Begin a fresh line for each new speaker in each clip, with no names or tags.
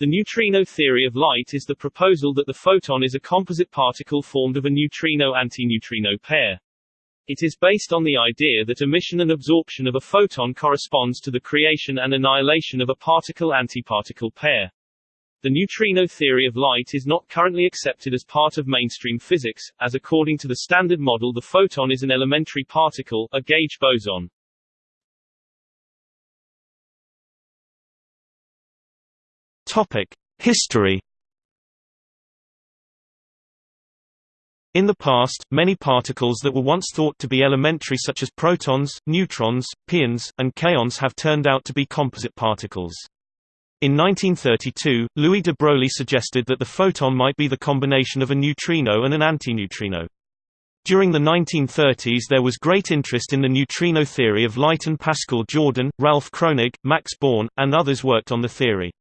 The neutrino theory of light is the proposal that the photon is a composite particle formed of a neutrino-antineutrino pair. It is based on the idea that emission and absorption of a photon corresponds to the creation and annihilation of a particle-antiparticle pair. The neutrino theory of light is not currently accepted as part of mainstream physics, as according to the Standard Model the photon is an elementary particle, a gauge boson.
History In the past, many particles that were once thought to be elementary such as protons, neutrons, pions, and kaons have turned out to be composite particles. In 1932, Louis de Broglie suggested that the photon might be the combination of a neutrino and an antineutrino. During the 1930s there was great interest in the neutrino theory of light and Pascual Jordan, Ralph Kronig, Max Born, and others worked on the theory.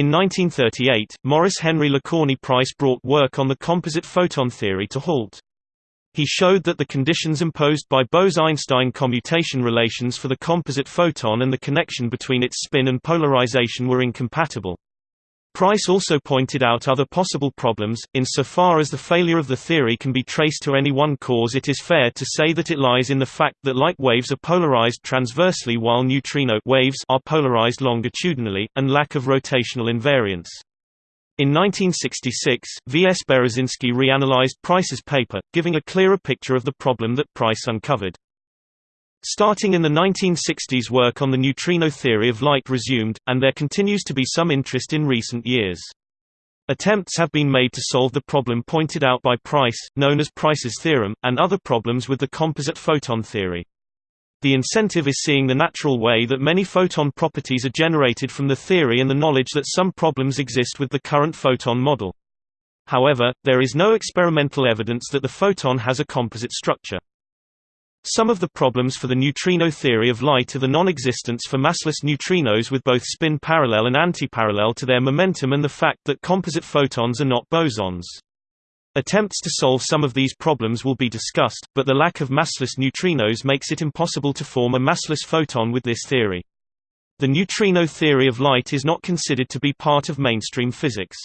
In 1938, Maurice Henry Lecorney Pryce brought work on the composite photon theory to halt. He showed that the conditions imposed by Bose–Einstein commutation relations for the composite photon and the connection between its spin and polarization were incompatible. Pryce also pointed out other possible problems. Insofar as the failure of the theory can be traced to any one cause, it is fair to say that it lies in the fact that light waves are polarized transversely while neutrino waves are polarized longitudinally, and lack of rotational invariance. In 1966, V. S. Berezinski reanalyzed Pryce's paper, giving a clearer picture of the problem that Pryce uncovered. Starting in the 1960s work on the neutrino theory of light resumed, and there continues to be some interest in recent years. Attempts have been made to solve the problem pointed out by Pryce, known as Pryce's theorem, and other problems with the composite photon theory. The incentive is seeing the natural way that many photon properties are generated from the theory and the knowledge that some problems exist with the current photon model. However, there is no experimental evidence that the photon has a composite structure. Some of the problems for the neutrino theory of light are the non-existence for massless neutrinos with both spin parallel and antiparallel to their momentum and the fact that composite photons are not bosons. Attempts to solve some of these problems will be discussed, but the lack of massless neutrinos makes it impossible to form a massless photon with this theory. The neutrino theory of light is not considered to be part of mainstream physics.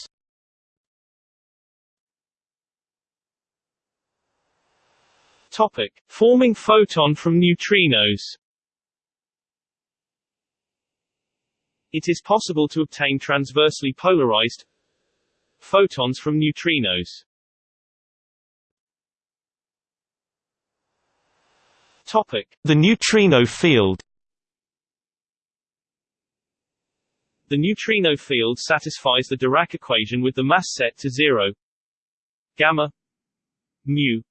Topic: Forming photon from neutrinos. It is possible to obtain transversely polarized photons from neutrinos. Topic:
The neutrino field.
The neutrino field satisfies the Dirac equation with the mass set to zero gamma mu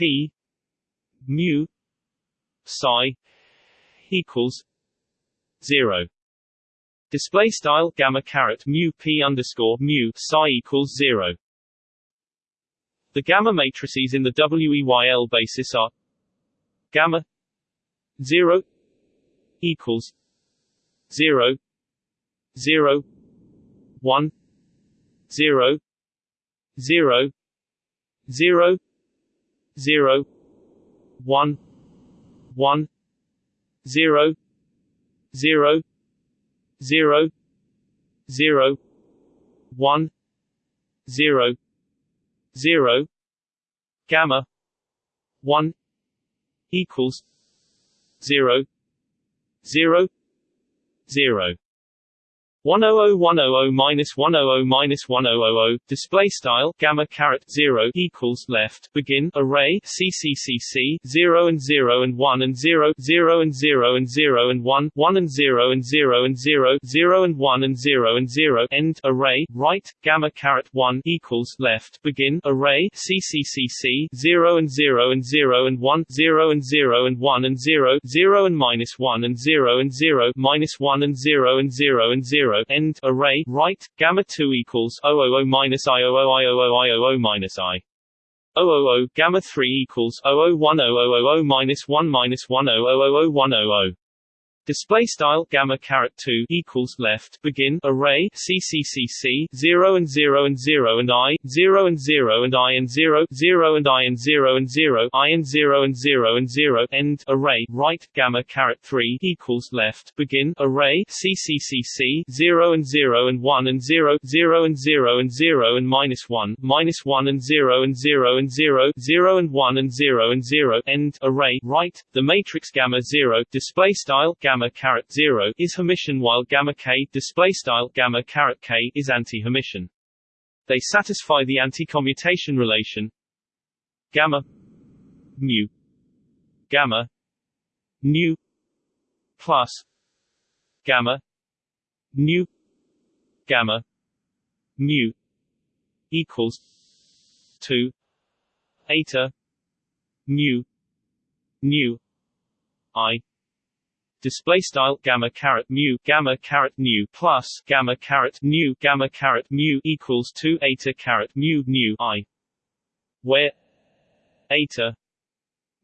P mu psi equals zero. Display style gamma caret mu p underscore mu psi equals zero. The gamma matrices in the WEYL basis are gamma zero equals zero zero one zero zero zero Zero, one, one, zero, zero, zero, zero, one, zero, zero, gamma 1 equals 0 1001000-100-1000 display style gamma caret 0 equals left begin array cccc 0 and 0 and 1 and 0 0 and 0 and 0 and 1 1 and 0 and 0 and 0 0 and 1 and 0 and 0 end array right gamma caret 1 equals left begin array cccc 0 and 0 and 0 and 1 0 and 0 and 1 and 0 0 and minus 1 and 0 and 0 minus 1 and 0 and 0 and 0 zero end array right gamma two equals o o o minus i o o i o o i o o minus i. O O O gamma three equals O O one O O O O minus one minus one O O O O one O O Display style gamma caret two equals left begin array CCCC zero and zero and zero and I zero and zero and I and zero zero and I and zero and zero I and zero and zero and zero end array right gamma caret three equals left begin array CCCC zero and zero and one and zero zero and zero and zero and minus one minus one and zero and zero and zero zero and one and zero and zero end array right the matrix gamma zero display style gamma gamma caret 0 is Hermitian while gamma k display style gamma caret k is anti-Hermitian. They satisfy the anti-commutation relation gamma mu gamma nu plus gamma nu gamma mu equals 2 eta mu nu i display style gamma caret mu gamma caret nu plus gamma caret nu gamma caret mu equals 2 eta caret mu nu i. Where eta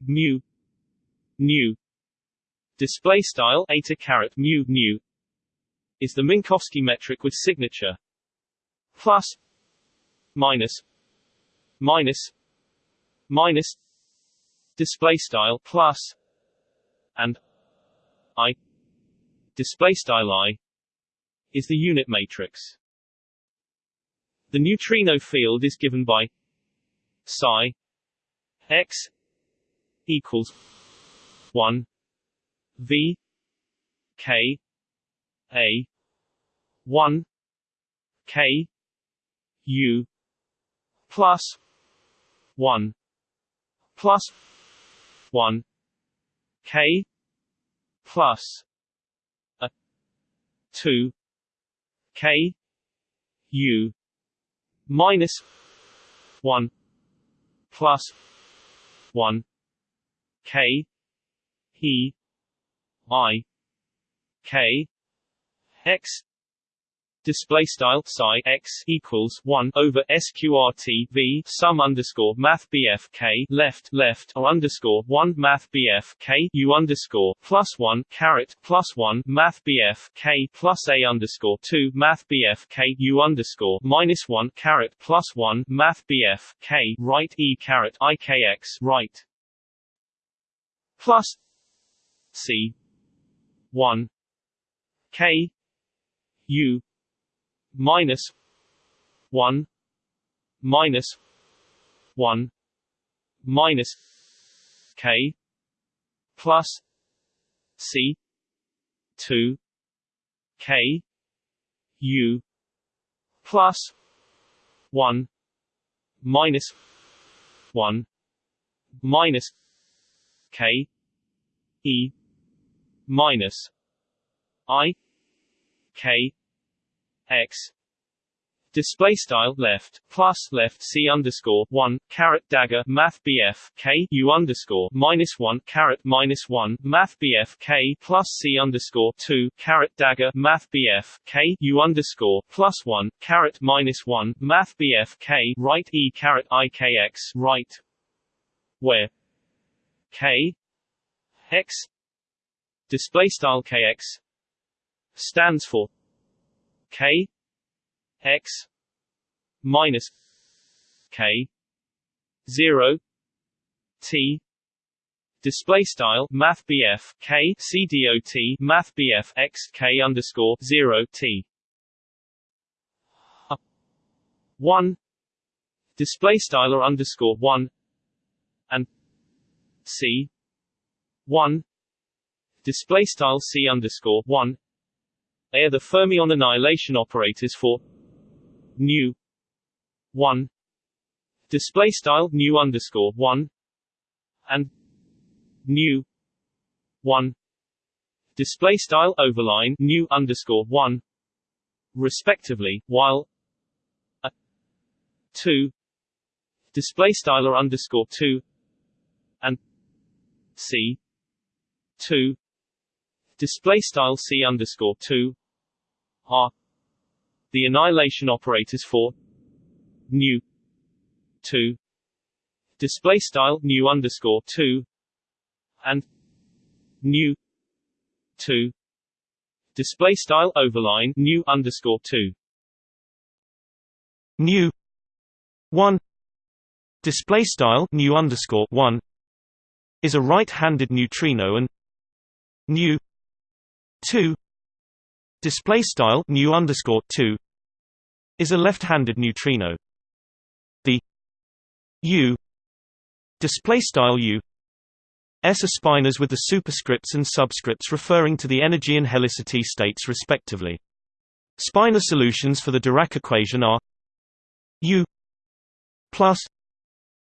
mu nu. Display style eta caret mu nu. Is the Minkowski metric with signature. Plus minus minus minus. Display style plus and I display style I is the unit matrix. The neutrino field is given by psi x equals 1 v k a 1 k u plus 1 plus 1 k plus a 2 k u minus 1 plus 1 k e i k x display style psi x equals 1 over sqrt v sum underscore math bf k left left or underscore 1 math bf k u underscore plus 1 caret plus 1 math bf k plus a underscore 2 math bf k u underscore minus 1 caret plus 1 math bf k right e caret ikx right. Plus c 1 k u minus 1 minus 1 minus k plus c 2 k u plus 1 minus 1 minus k e minus i k x. Display style left plus left c underscore one caret dagger math bf k u underscore minus one caret minus one math bf k plus c underscore two caret dagger math bf k u underscore plus one caret minus one math bf k right e caret ikx right. Where? K. X. Display style kx stands for k x minus k 0 t display style math bf k c dot math bf x k underscore 0 t. 1 display style or underscore 1 and c. 1 display style c underscore 1 are the fermion annihilation operators for nu 1 display style nu underscore 1 and nu 1 display style overline nu underscore 1 respectively while a 2 display style or underscore 2 and c 2 display style c underscore 2 are the annihilation operators for nu 2 display style nu underscore 2 and nu two. Display style overline nu underscore two.
Nu one. Display style nu underscore one is a right-handed neutrino and nu two display style nu underscore two is a left-handed neutrino. The U display style U S are spinors with the superscripts and subscripts referring to the energy and helicity states respectively. Spinor solutions for the Dirac equation are U plus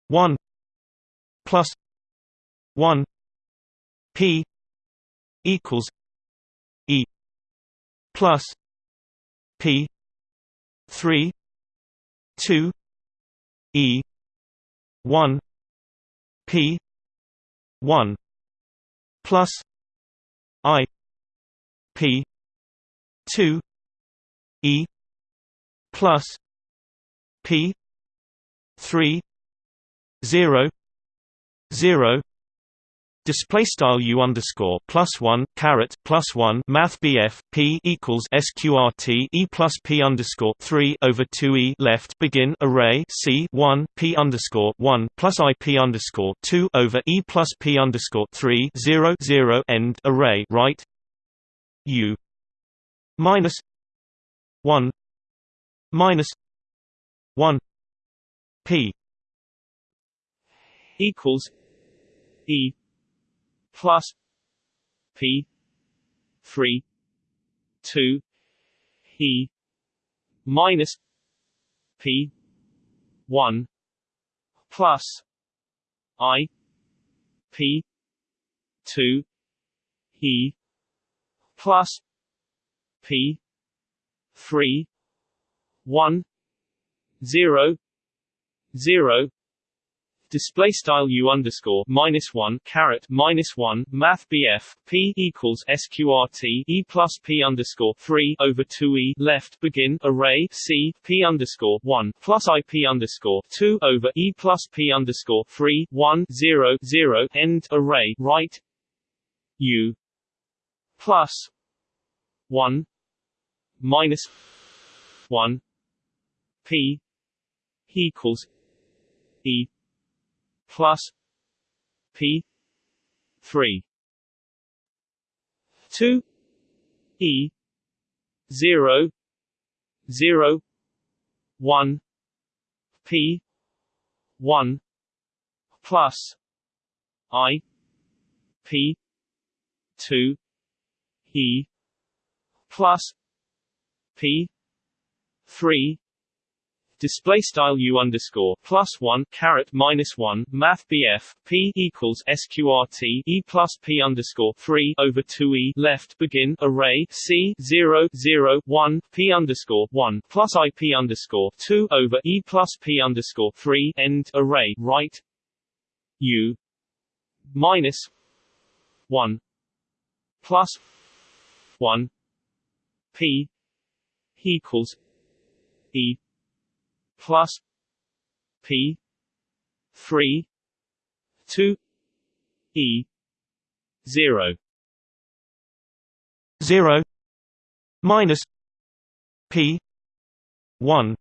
1 plus 1 P equals plus P 3 2 E 1 P 1 plus I P 2 E plus P 3 0 0 Display style u underscore plus one caret plus one Math BF P equals SQRT E plus P underscore three over two E left begin array C one P underscore one plus I P underscore two over E plus P underscore three zero zero end array right? U minus one minus one P
equals E plus P three two E minus P one plus I P two E plus P three one zero zero display style u underscore minus one caret minus one math BF p equals sqrt e plus p underscore three over two e left. Begin array c p underscore one plus i p underscore two over e plus p underscore three one zero zero. End array. Right. U plus one minus one p equals e plus P three. Two E zero zero one P one plus I P two E plus P three display style u underscore plus one caret minus one math BF p equals sqrt e plus p underscore three over two e left begin array c zero zero one p underscore one plus i p underscore two over e plus p underscore three end array right u minus one plus one p equals e plus P three two E zero.
Zero minus P one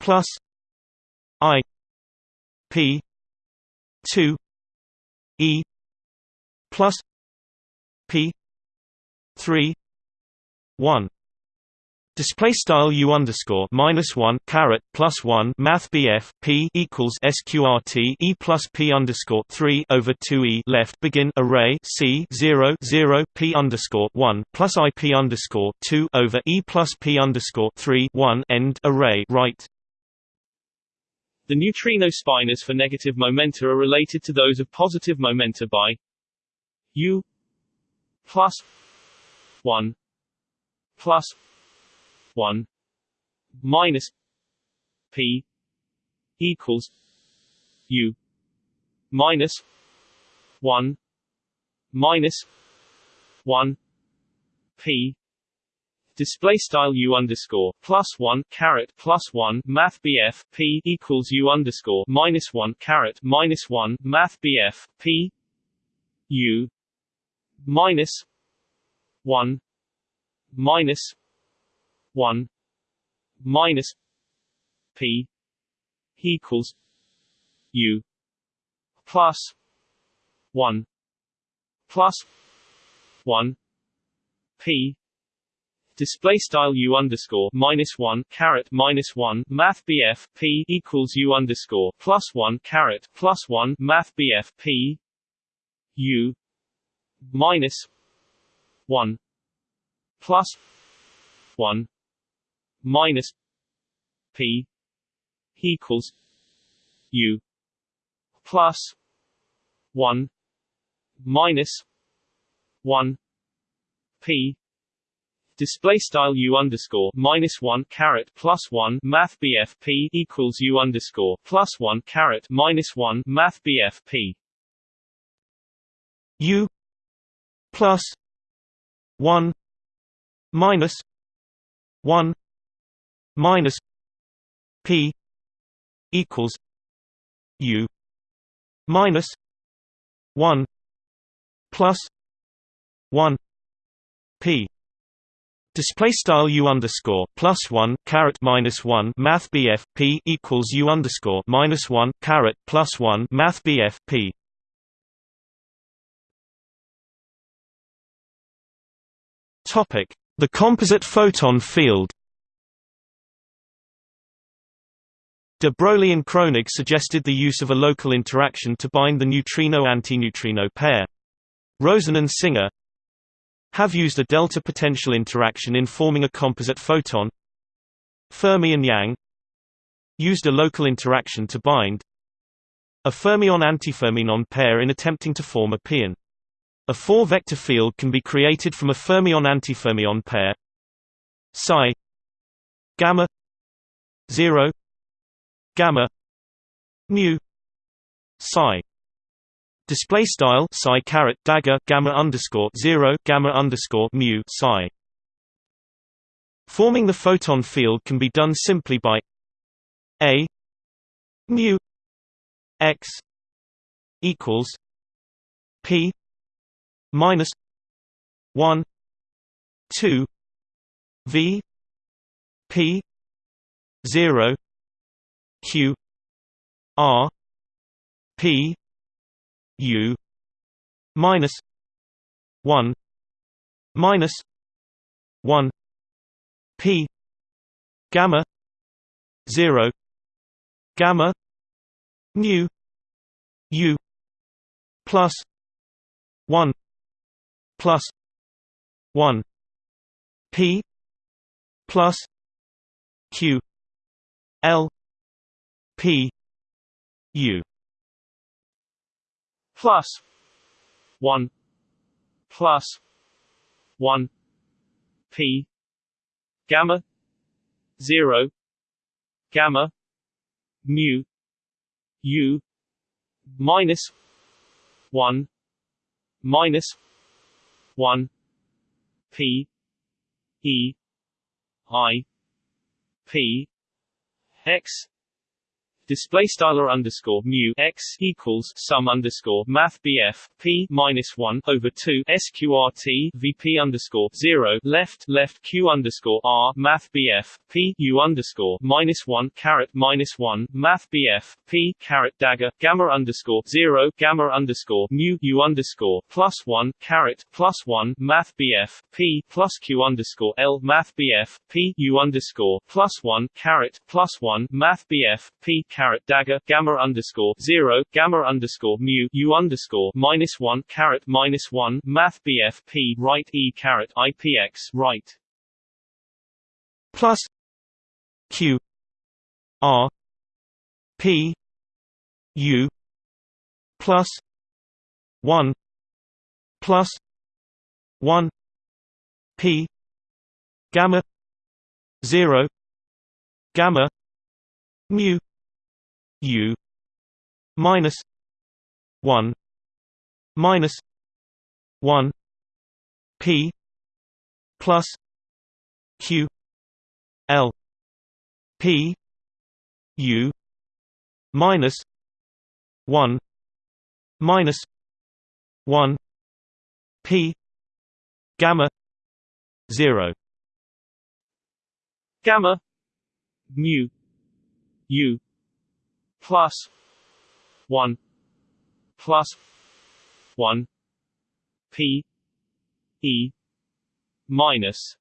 plus I P two E plus P three one Display style u underscore minus one caret plus one Math BF P equals SQRT E plus P underscore three over two E left begin array C zero zero P underscore one plus I P underscore two over E plus P underscore three one end array right?
The neutrino spinors for negative momenta are related to those of positive momenta by U plus one plus 1 minus p equals u minus 1 minus 1 p. Display style u underscore plus one caret plus one math BF p equals u underscore minus one caret minus one math BF p u minus one minus one minus P equals U plus one plus one P. Display style u underscore minus one caret minus one math BF p equals u underscore plus one caret plus one math BF p u minus one plus one minus p equals u plus one minus one p. Display style u underscore minus one caret plus one math p equals u underscore plus one caret minus one math p.
U plus one minus one minus p equals u minus one plus one p Display style u underscore plus one caret minus one math BF p equals u underscore minus one caret plus one math BF p. Topic: The composite photon field. De Broglie and Kronig suggested the use of a local interaction to bind the neutrino-antineutrino pair. Rosen and Singer, have used a delta potential interaction in forming a composite photon. Fermi and Yang used a local interaction to bind a fermion-antifermion pair in attempting to form a pion. A four-vector field can be created from a fermion-antifermion pair psi gamma 0 gamma mu psi Display style psi caret dagger gamma underscore zero gamma underscore mu psi. Forming the photon field can be done simply by a mu x equals p minus one two v p zero q r p U minus one minus one P gamma zero gamma mu U plus one plus one P plus Q L P U.
Plus 1 plus 1 p gamma 0 gamma mu u minus 1 minus 1 p e i p x display style underscore mu x equals sum underscore math BF p minus one over two sqrt VP underscore zero left left q underscore r math BF p u underscore minus one caret minus one math BF p caret dagger gamma underscore zero gamma underscore mu u underscore plus one caret plus one math BF p plus q underscore l math BF p u underscore plus one caret plus one math BF p caret dagger gamma underscore zero gamma underscore mu u underscore minus one caret minus one math BF p right e caret IPX right.
Plus Q R P U plus one plus one P gamma zero gamma mu U minus one minus one P plus Q L P U minus one minus one P gamma zero.
Gamma mu u plus one plus one p e minus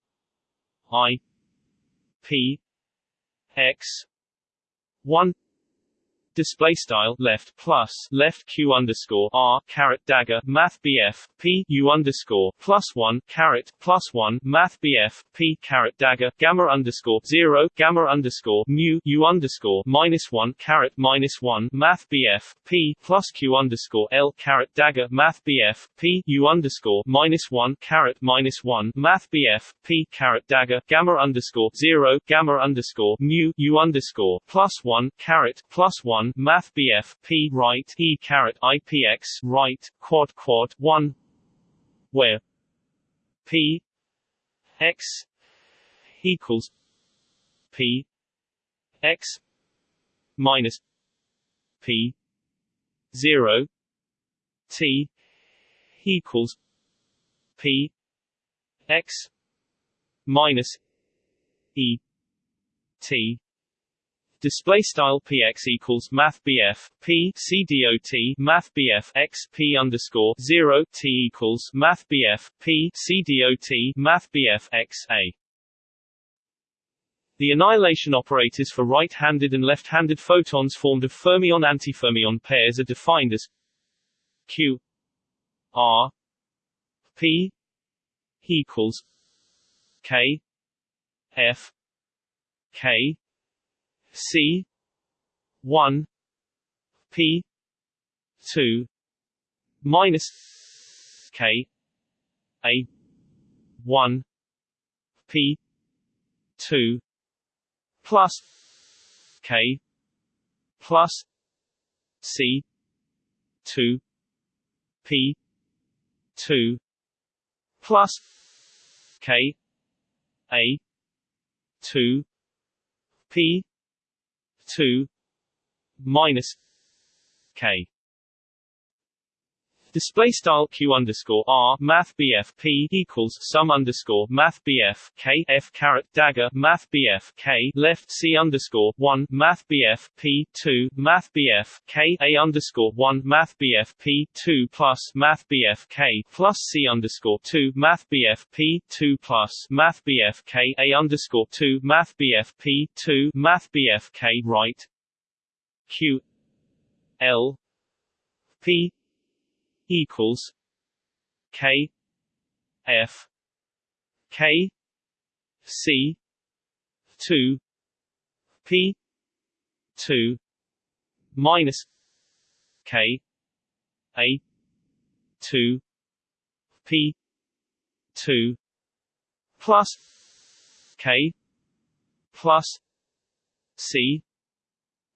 i p x one display style left plus left q underscore r caret dagger math bf p u underscore plus one caret plus one math bf p caret dagger gamma underscore zero gamma underscore mu u underscore minus one caret minus one math bf p plus q underscore l caret dagger math bf p u underscore minus one caret minus one math bf p caret dagger gamma underscore zero gamma underscore mu u underscore plus one caret plus one one Math BF P right E caret IPX right quad quad one where P X equals P X minus P zero T equals P X minus E T display style px equals math bf p c dot math bf x p underscore zero t equals math bf p c dot math bf x a. The annihilation operators for right-handed and left-handed photons formed of fermion-antifermion pairs are defined as q r p equals k f k C one P two minus K A one P two plus K plus C two P two plus K A two P two minus K Display style q underscore r math bf p equals sum underscore math bf k f caret dagger math bf k left c underscore one math bf p two math bf k a underscore one math bf p two plus math bf k plus c underscore two math bf p two plus math bf k a underscore two math bf p two math bf k right q l p equals K F K C two P two minus K A two P two plus K plus C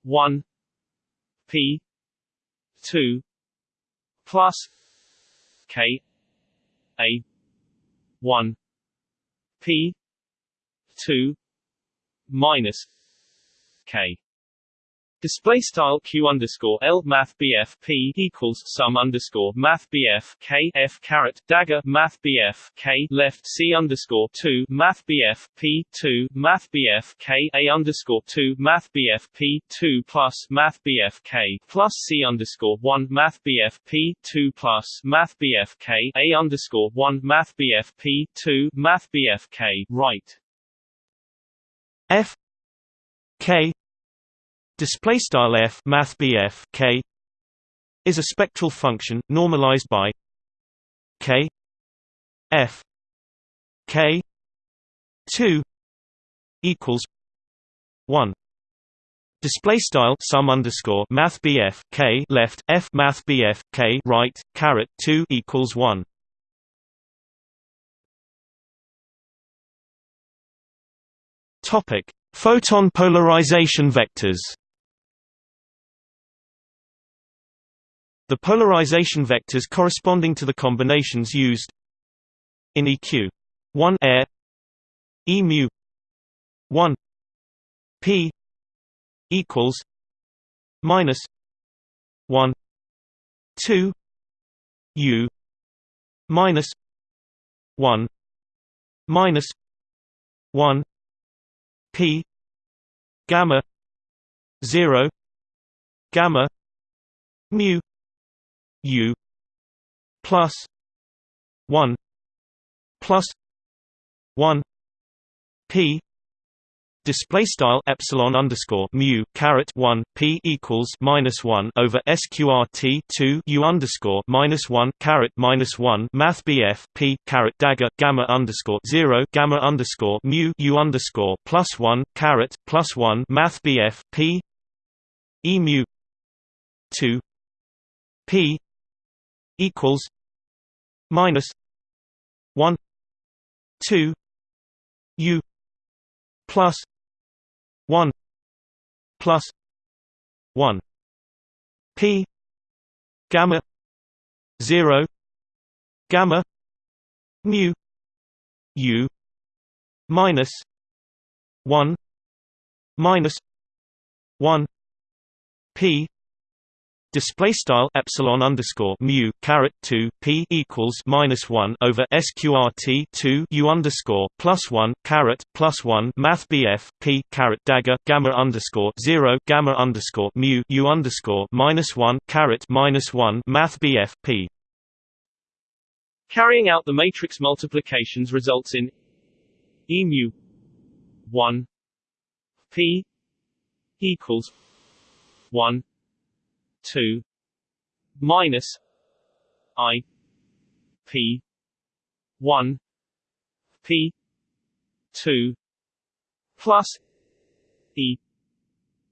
one P two plus K A one P two minus K Display style q underscore l math bf p equals sum underscore math bf k f caret dagger math bf k left c underscore two math bf p two math bf k a underscore two math bf p two plus math bf k plus c underscore one math bf p two plus math bf k a underscore one math bf p two math bf k right
f k Display style f math bf k is a spectral function normalized by k f k 2 equals 1 Display style sum underscore math bf k left f math bf k right caret 2 equals 1 Topic Photon polarization vectors The polarization vectors corresponding to the combinations used in EQ 1 air. E mu. 1 P equals minus 1 2 U minus 1 minus 1 p gamma 0 gamma mu u plus 1 plus 1 p Display style epsilon underscore mu caret one p equals minus one over sqrt two u underscore minus one caret minus one math bf p caret dagger gamma underscore zero gamma underscore mu u underscore plus one caret plus one math bf p e mu two p equals minus one two u plus 1 plus 1 p gamma 0 gamma mu u minus 1 minus 1 p Display style epsilon underscore mu caret two p equals minus one over sqrt two u underscore plus one caret plus one math bf p caret dagger gamma underscore zero gamma underscore mu u underscore minus one caret minus one math bf p.
Carrying out the matrix multiplications results in e mu one p equals one 2 minus i p 1 p 2 plus e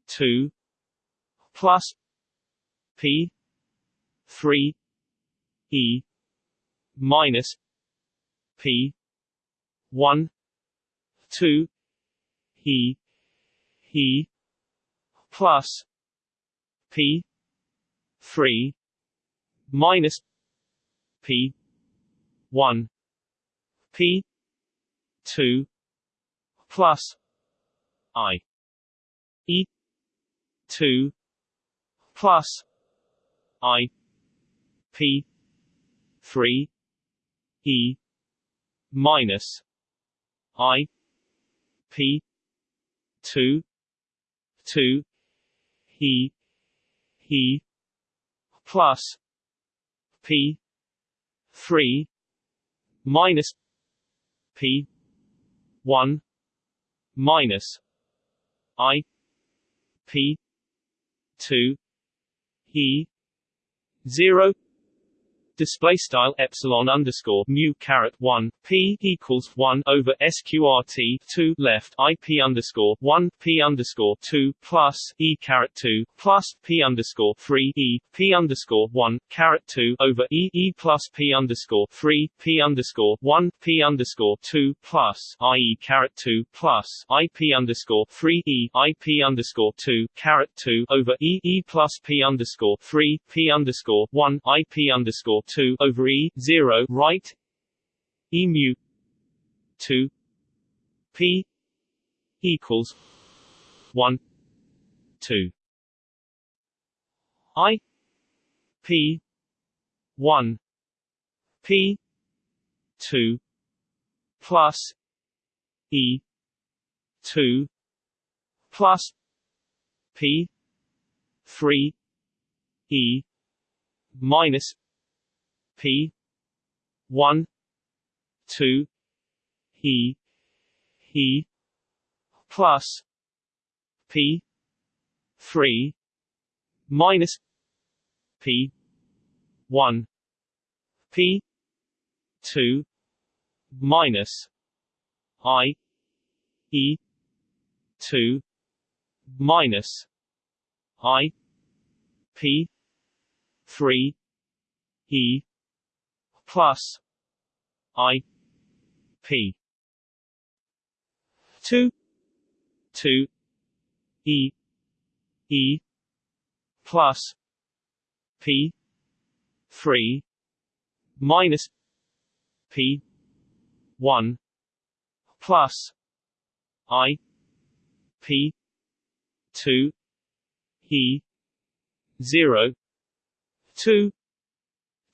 2 plus p 3 e minus p 1 2 e e plus p 3 minus p 1 p 2 plus i e 2 plus i p 3 e minus i p 2 2 e e plus P three minus P one minus I P two E zero display style epsilon underscore mu caret one p equals one over sqrt two left ip underscore one p underscore two plus e caret two plus p underscore three e p underscore one caret two over e e plus p underscore three p underscore one p underscore two plus i e caret two plus ip underscore three e ip underscore two caret two over e e plus p underscore three p underscore one ip underscore 2 over E 0 right? E mu 2 P equals 1 2 I P 1 P 2 plus E 2 plus P 3 E minus P. One. Two. E E plus. P. Three. Minus. P. One. P. Two. Minus. I. E. Two. Minus. I. P. Three. E plus I P. Two. Two. E. E. Plus P. Three. Minus P. One. Plus I P. Two. E. Zero. Two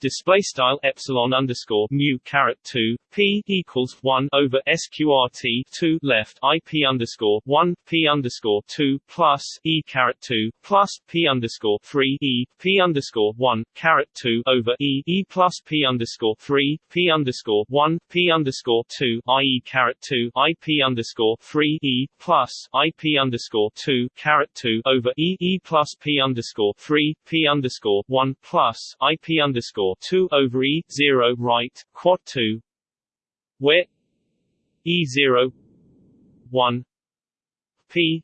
display style epsilon underscore mu caret 2 p equals 1 over sqrt 2 left ip underscore 1 p underscore 2 plus e caret 2 plus p underscore 3 e p underscore 1 caret 2 over e e plus p underscore 3 p underscore 1 p underscore 2 ie caret 2 ip underscore 3 e plus ip underscore 2 caret 2 over e e plus p underscore 3 p underscore 1 plus ip underscore 2 over e 0 right quad 2 where e 0 1 p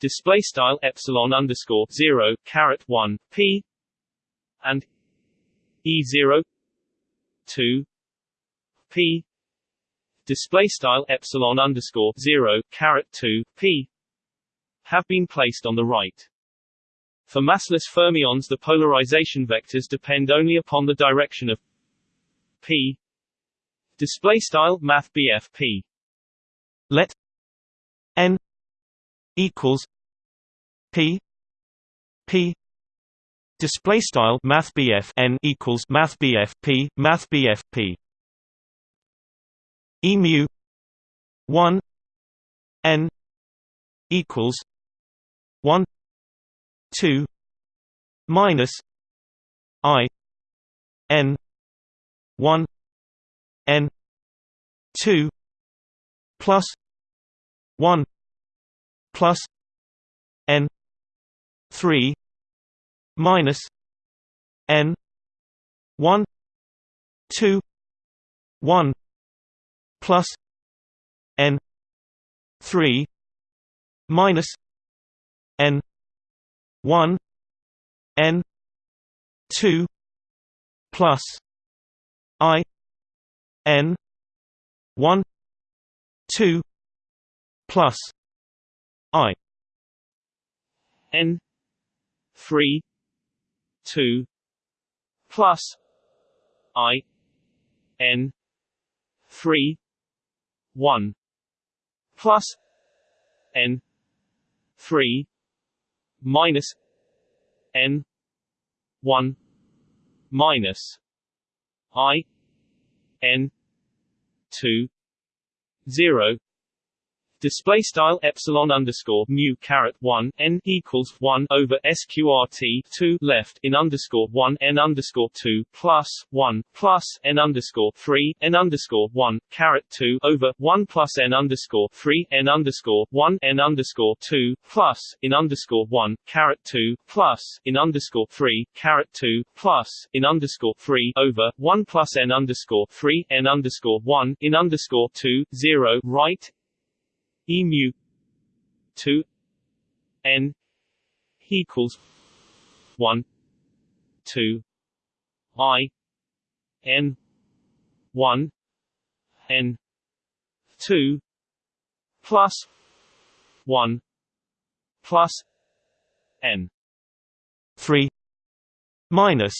display style epsilon underscore 0 caret 1 p and e 0 2 p display style epsilon underscore 0 caret 2 p have been placed on the right for massless fermions the polarization vectors depend only upon the direction of p. Display style math p.
Let n equals p. P. Display style math n equals math p math p. E mu 1 n equals 1 2 minus i n 1 n 2 plus 1 plus n 3 minus n 1 2 1 plus n 3 minus 1 n 2 plus i n 1 2 plus i.
n 3 2 plus i n 3 1 plus n 3 minus n 1 minus i n 2 0 display style epsilon underscore mu caret 1 n equals 1 over sqrt 2 left in underscore 1 n underscore 2 plus 1 plus n underscore 3 n underscore 1 caret 2 over 1 plus n underscore 3 n underscore 1 n underscore 2 plus in underscore 1 caret 2 plus in underscore 3 caret 2 plus in underscore 3 over 1 plus n underscore 3 n underscore 1 in underscore 2 0 right e mu 2 n equals 1 2 i n 1 n 2 plus 1 plus n
3 minus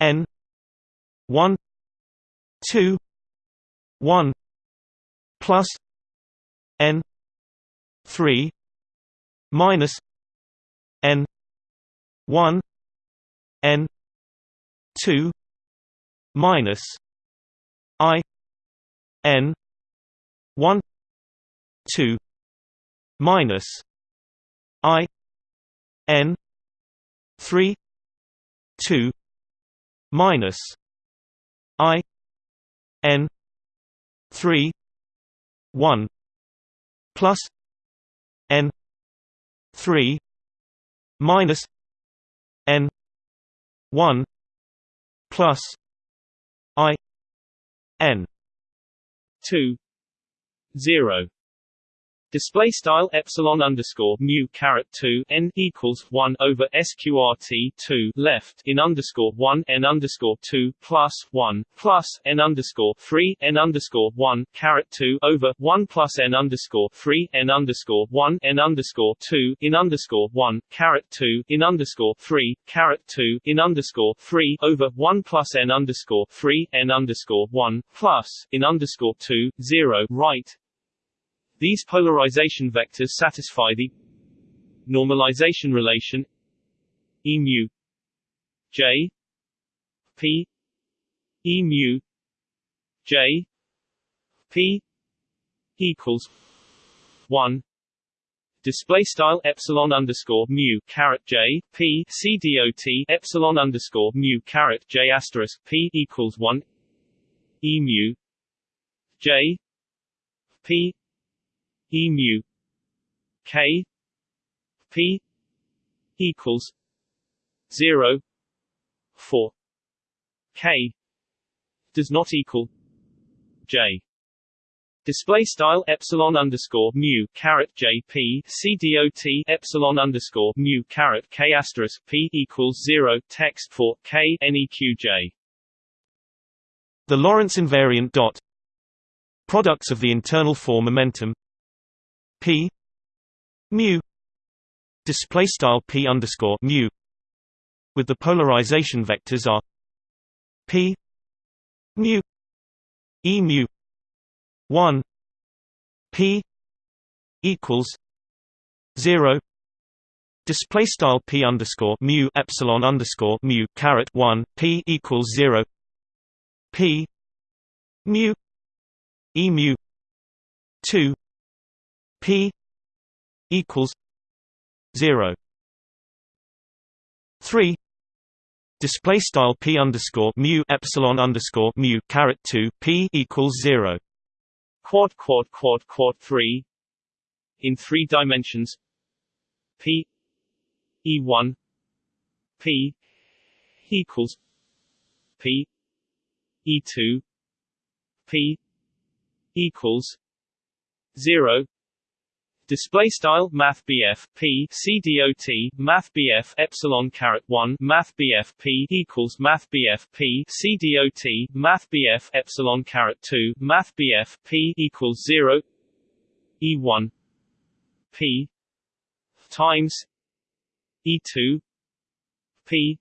n 1 2 1 plus n 3 minus n 1 n 2 minus i n 1 2 minus i n 3 2 minus i n 3 1 plus n 3 minus n 1 plus i n
2 0 Display style epsilon underscore mu caret two n equals one over sqrt two left in underscore one n underscore two plus one plus n underscore three n underscore one caret two over one plus n underscore three n underscore one n underscore two in underscore one caret two in underscore three caret two in underscore three over one plus n underscore three n underscore one plus in underscore two zero right these polarization vectors satisfy the normalization relation E mu J p e mu j p equals one display style epsilon underscore mu caret j p c dot epsilon underscore mu caret j asterisk p equals one e mu j p e mu. K. P. Equals zero. Four. K. Does not equal j. Display style epsilon underscore mu caret jp c dot epsilon underscore mu caret k asterisk p equals zero. Text for k neqj.
The Lorentz invariant dot. Products of the internal four momentum p mu display style p underscore mu with the polarization vectors are p mu e mu 1 p equals 0 display style p underscore mu epsilon underscore mu caret 1 p equals 0 p mu e mu 2 p equals zero. Three. Display style p underscore mu epsilon underscore mu caret 2 p equals 0
quad quad quad quad 3 in three dimensions. P e1 p equals p e2 p equals 0 Display style Math BF P C D O T Math BF Epsilon caret one Math BF P equals Math BF P C D O T Math BF Epsilon caret two Math BF P equals zero E one P times E two P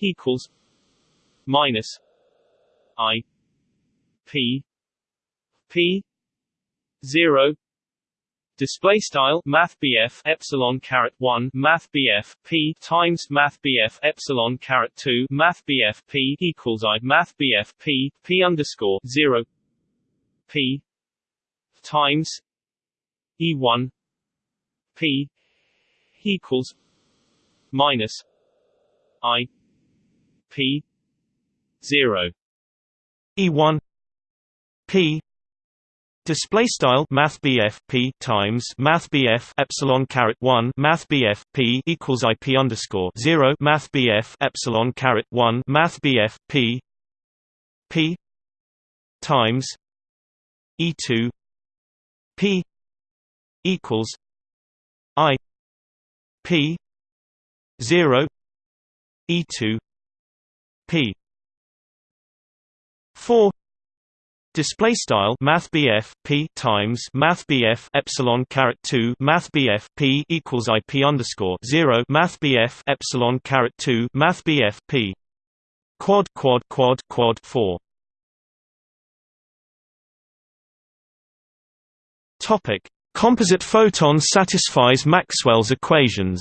equals minus I P P zero Display style Math Epsilon caret one Math P times Math Epsilon caret two Math P equals I Math P P underscore zero P times E one P equals minus I P zero.
E one P Display style Math P times Math Epsilon caret one Math P equals IP underscore zero Math Epsilon caret one Math P P times E two P equals I P zero E two P. Four Display style Math P times Math Epsilon caret two Math P equals IP underscore zero Math Epsilon caret two Math P. Quad quad quad quad four. Topic. Composite photon satisfies Maxwell's equations.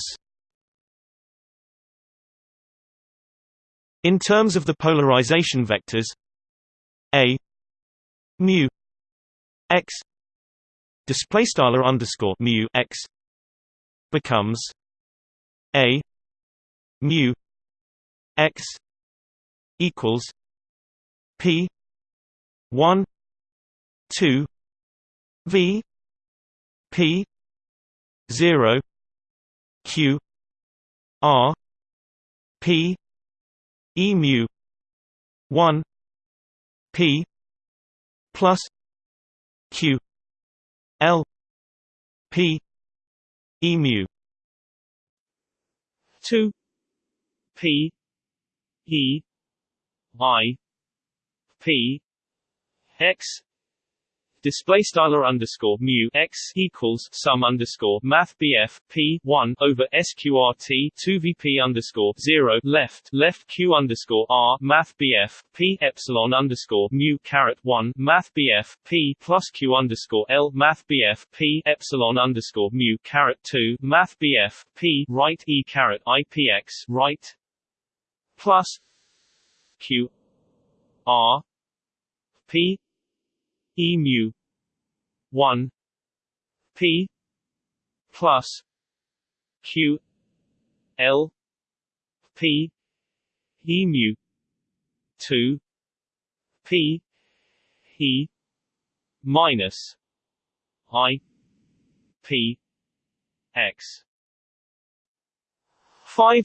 In terms of the polarization vectors A mu x display style underscore mu x becomes a mu x equals p 1 2 v p 0 q r p e mu 1 p plus q l p e mu
2 p e i p x display styler underscore mu x equals sum underscore math bf p one over sqrt two vp underscore zero left left q underscore r math bf p epsilon underscore mu caret one math bf p plus q underscore l math bf p epsilon underscore mu caret two math bf p right e caret ipx right plus q r p e mu. 1 p. plus q. L. P. E mu. 2 p. E. minus i. P. X. 5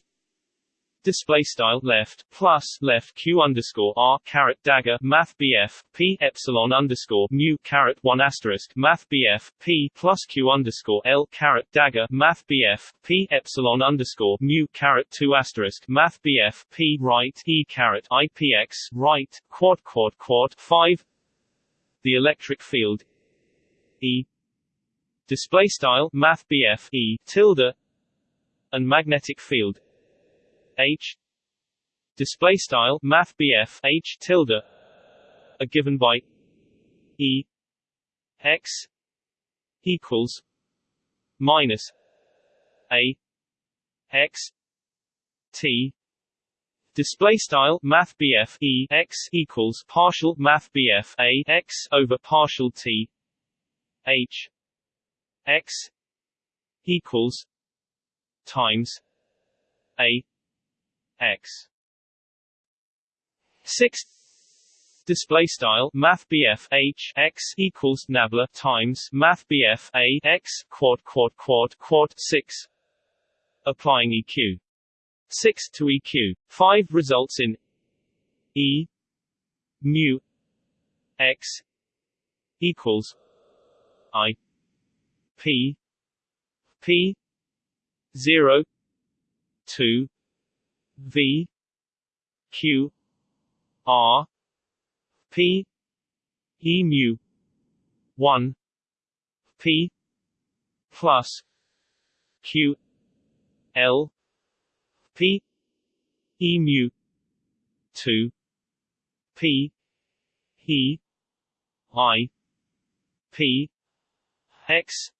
display style left plus left q underscore r caret dagger math bf p epsilon underscore mu caret one asterisk math bf p plus q underscore l caret dagger math bf p epsilon underscore mu caret two asterisk math bf p right e caret ipx right quad quad quad five. The electric field e. Display style math bf e tilde and magnetic field H. Display style math H tilde are given by E X equals minus A X T. Display style Math E X equals partial Math A X over partial T H X equals times A x. 6 display style math H x equals nabla times math A x quad quad quad quad 6 applying EQ 6 to EQ 5 results in E mu x equals I P P 0 2 V Q R P E mu one P plus Q L P E mu two P E I P X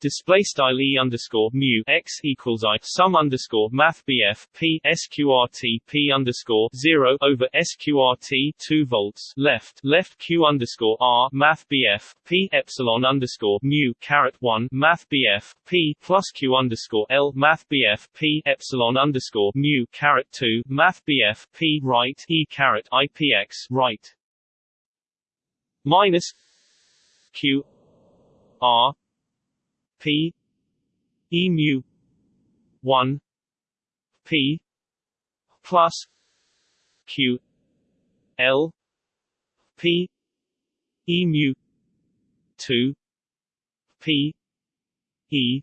display style e underscore mu x equals i sum underscore math bf p sqrt p underscore zero over sqrt two volts left. Left q underscore r math bf p epsilon underscore mu caret one math bf p plus q underscore l math bf p epsilon underscore mu caret two math bf p right e caret ipx right minus q r P E mu one P plus Q L P E mu two P E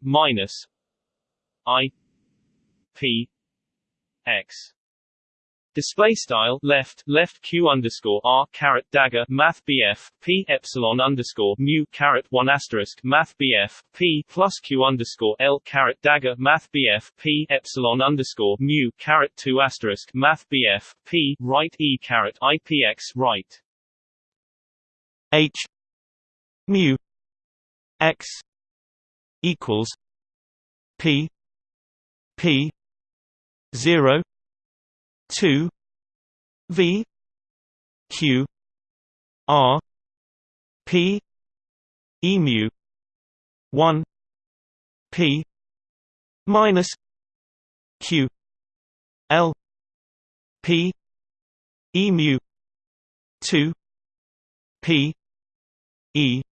minus I P X Display style left left q underscore r caret dagger math bf p epsilon underscore mu caret one asterisk math bf p plus q underscore l caret dagger math bf p epsilon underscore mu caret two asterisk math bf p right e caret ipx right.
H mu x equals p p zero 2 v q r p e mu 1 p minus q l p e mu 2 p e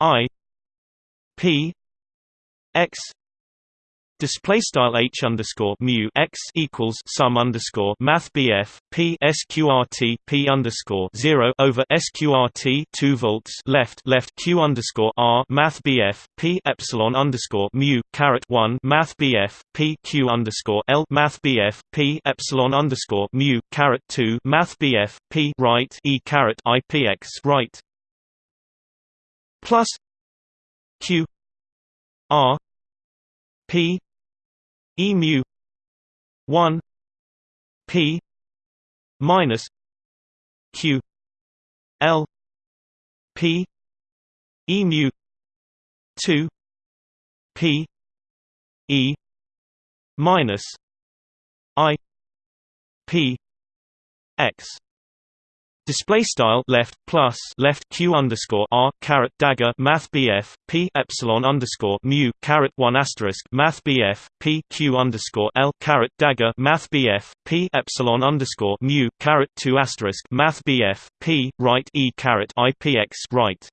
i p x Display style h underscore mu x equals sum underscore math bf p sqrt p underscore zero over sqrt two volts left left q underscore r math bf p epsilon underscore mu caret one math bf p q underscore l math bf p epsilon underscore mu caret two math bf p right e caret ipx right. Plus q r p E mu one P minus Q L P E mu two P E minus I p x Display style left plus left q underscore r caret dagger math bf p epsilon underscore mu caret one asterisk math bf p q underscore l caret dagger math bf p epsilon underscore mu caret two asterisk math bf p right e caret ipx right.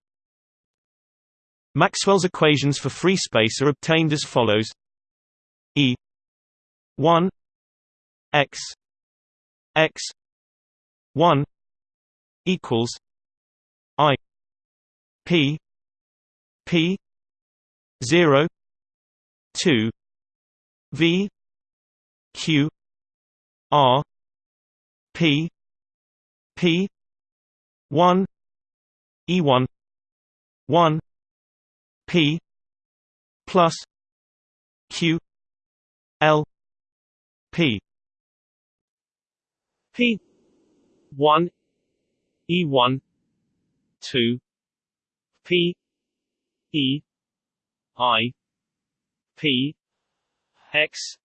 Maxwell's equations for free space are obtained as follows: e one x x one equals I P P zero two V Q R P P one E one one P plus Q L P
P one E1 2 P E I P X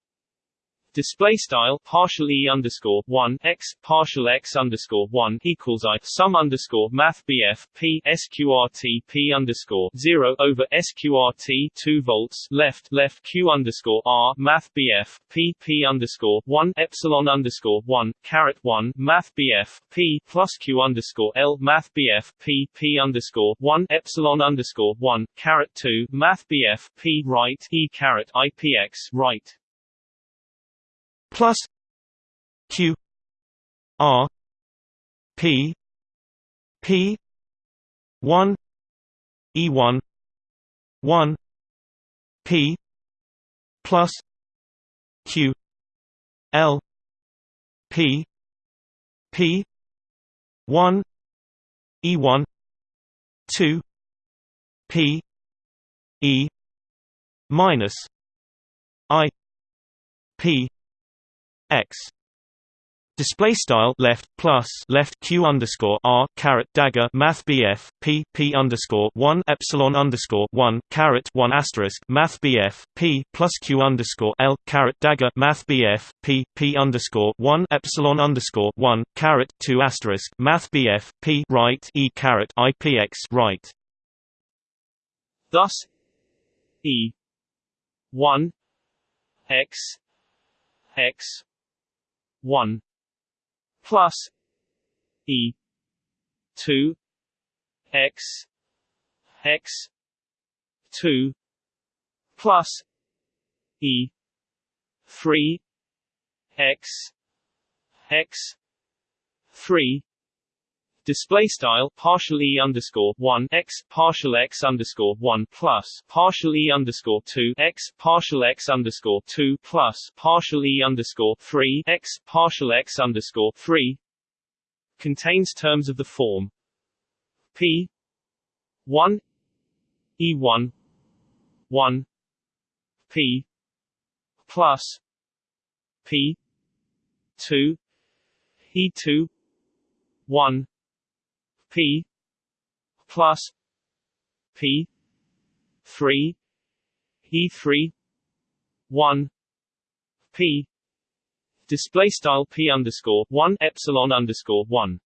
Display style partial e underscore one x partial x underscore one equals i sum underscore math bf p sqrt p underscore zero over sqrt two volts left left q underscore r math bf p p underscore one epsilon underscore one caret one math bf p plus q underscore l math bf p p underscore one epsilon underscore one caret two math bf p right e caret ipx right
plus q r p p 1 e1 1 p plus q l p p 1 e1 2 p e minus i p x display style left plus left q underscore r caret dagger math bf p p underscore one epsilon underscore one caret one asterisk math bf p plus q underscore l caret dagger math bf p p underscore one epsilon underscore one caret two asterisk math bf p right e caret ipx right.
Thus, e one x x 1 plus e 2 x x 2 plus e 3 x x 3 display style partial e underscore one x partial x underscore one plus partial e underscore two x partial x underscore two plus partial e underscore three x partial x underscore three contains terms of the form p one e one one p plus p two e two one P plus P three E three one P display style P underscore one epsilon underscore one.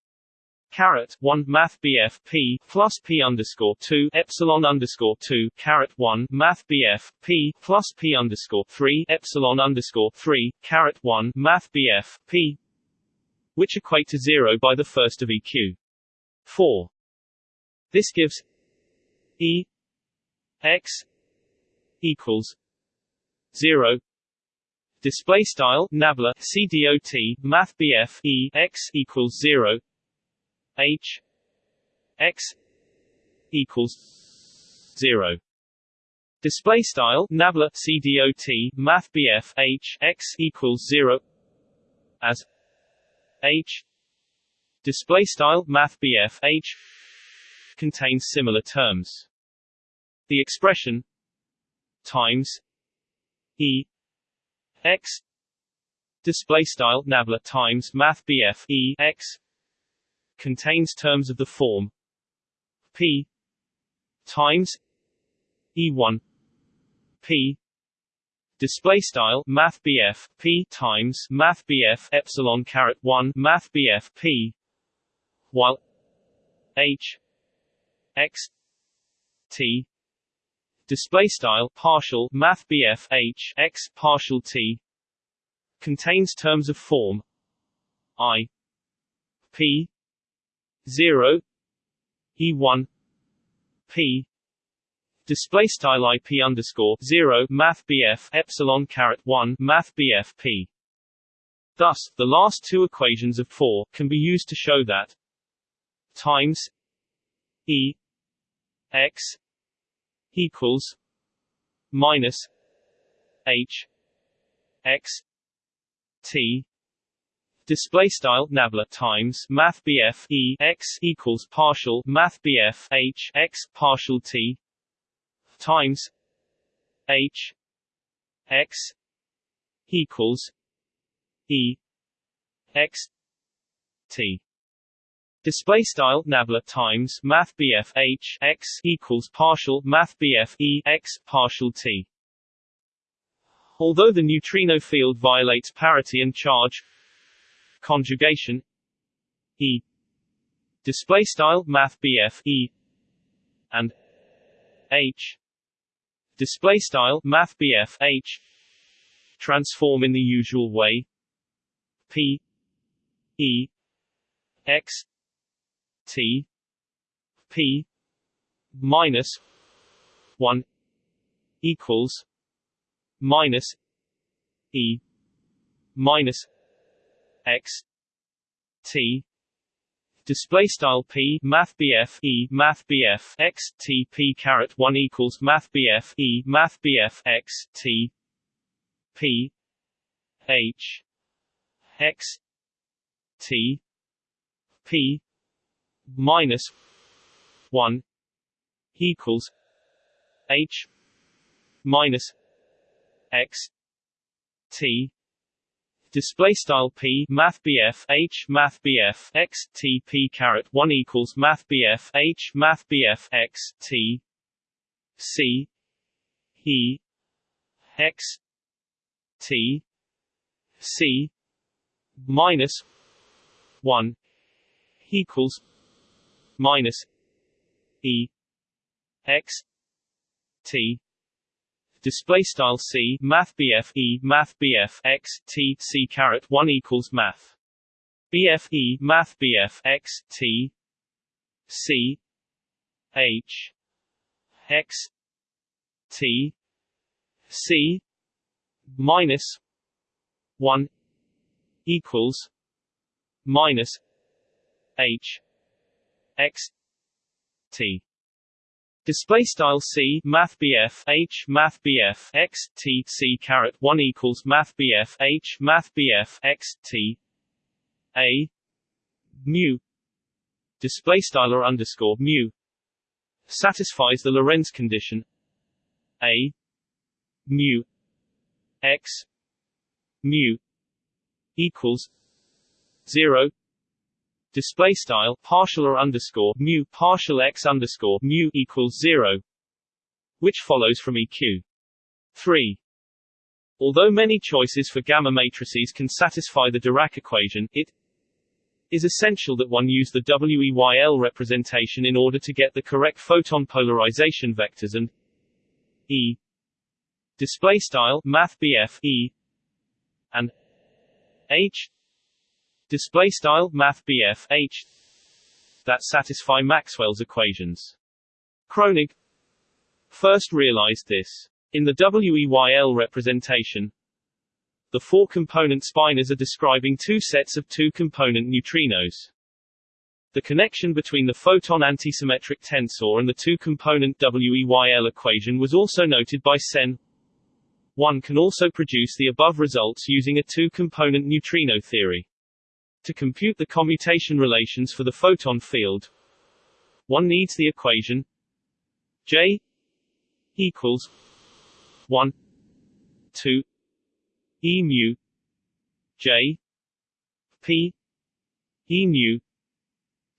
Caret one math BF P plus P underscore two epsilon underscore two. Caret one math BF P plus P underscore three epsilon underscore three. Caret one math BF P which equate to zero by the first of EQ. 4. This gives E x equals 0 display style nabla cdot math bf e x equals 0 h x equals 0 display style nabla cdot math bf h x equals 0 as h display style math BF H contains similar terms. The expression times E X display style nabla times math BF E X contains terms of the form P times E1 P display style math BF P times math BF epsilon caret 1 math BF P while H X T. Display style partial math BF H X partial T. Contains terms of form I P 0 E1 P. Display style ip underscore 0 math bf epsilon caret 1 math bf p. Thus the last two equations of 4 can be used to show that times e x equals minus h x t. Display style nabla times math bf e x equals partial math bf h x partial t times H X equals E X T Display style nabla times Math BF H X equals partial Math BF E X partial T. Although the neutrino field violates parity and charge conjugation E display style Math BF E and H display style math BF H transform in the usual way P E X T P minus 1 equals minus E minus X T. Display style p math bf e math bf x t p caret 1 equals math bf e math bf x t p h x t p minus 1 equals h minus x t. Display style p math bf h math bf x t p caret 1 equals math bf h math bf x t c e x t c minus 1 equals minus e x t. Display style c math bf e math bf x t c caret 1 equals math. Bf e math bf x t. C h x t. C minus 1 equals minus h x t. Display style c math bf h math bf x t c caret one equals math bf h math bf x t. A. Mu. Display style or underscore mu. Satisfies the Lorentz condition. A. Mu. X. Mu. Equals zero display style partial or underscore mu partial x underscore mu equals zero, which follows from EQ. 3. Although many choices for gamma matrices can satisfy the Dirac equation, it is essential that one use the WEYL representation in order to get the correct photon polarization vectors and E display style math E and H display style math BF H that satisfy Maxwell's equations. Kronig first realized this. In the WEYL representation, the four-component spinors are describing two sets of two-component neutrinos. The connection between the photon antisymmetric tensor and the two-component WEYL equation was also noted by Sen. One can also produce the above results using a two-component neutrino theory. To compute the commutation relations for the photon field, one needs the equation J equals 1 2 E mu J P E mu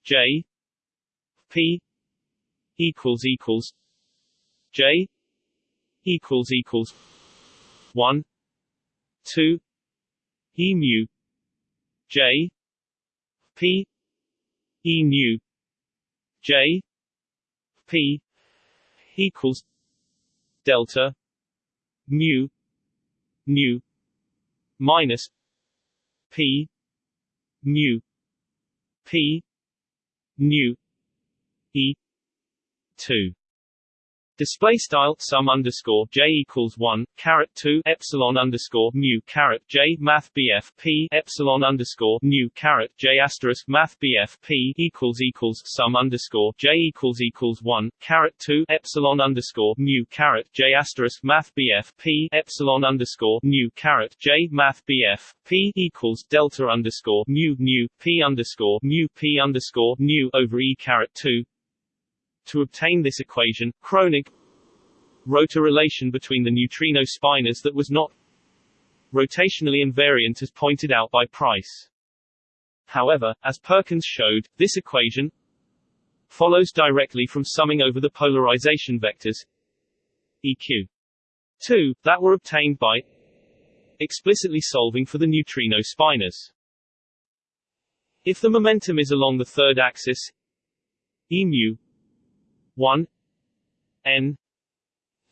J P equals equals J equals equals one two E mu J P E nu J P equals delta mu nu minus P mu P nu E two Display style sum underscore j equals one caret two epsilon underscore mu caret j math bf p epsilon underscore mu caret j asterisk math bf p equals equals sum underscore j equals equals one caret two epsilon underscore mu caret j asterisk math bf p epsilon underscore mu caret j math bf p equals delta underscore mu nu p underscore mu p underscore nu over e caret two to obtain this equation, Kronig wrote a relation between the neutrino spinors that was not rotationally invariant as pointed out by Pryce. However, as Perkins showed, this equation follows directly from summing over the polarization vectors EQ 2 that were obtained by explicitly solving for the neutrino spinors. If the momentum is along the third axis E mu 1 n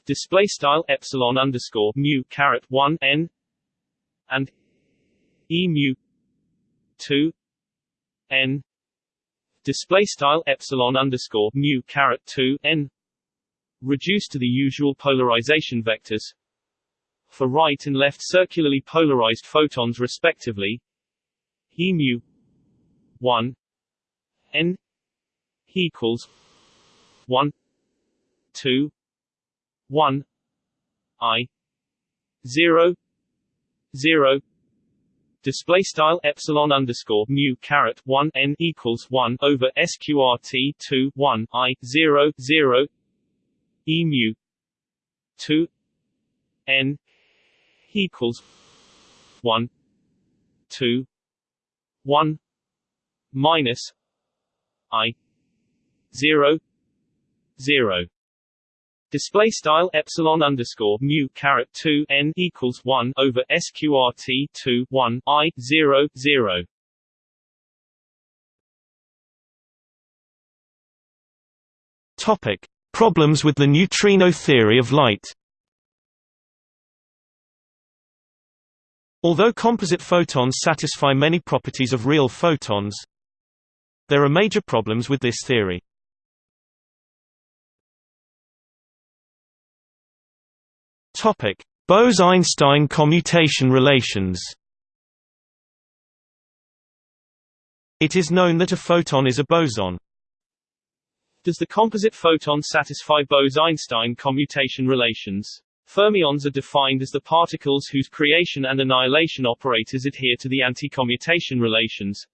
display style epsilon underscore mu caret 1 n and e mu 2 n display style epsilon underscore mu caret 2 n reduced to the usual polarization vectors. For right and left circularly polarized photons respectively e mu 1 n equals 1 2 1 i 0 0 display style epsilon underscore mu caret 1 n equals 1 over sqrt 2 1 i 0 0 e mu 2 n equals 1 2 1 minus i 0 zero. Display style epsilon underscore mu caret two n equals one over sqrt two one i zero zero.
Topic: Problems with the neutrino theory of light. Although composite photons satisfy many properties of real photons, there are major problems with this theory. Bose–Einstein commutation relations. It is known that a photon is a boson.
Does the composite photon satisfy Bose–Einstein commutation relations? Fermions are defined as the particles whose creation and annihilation operators adhere to the anti-commutation relations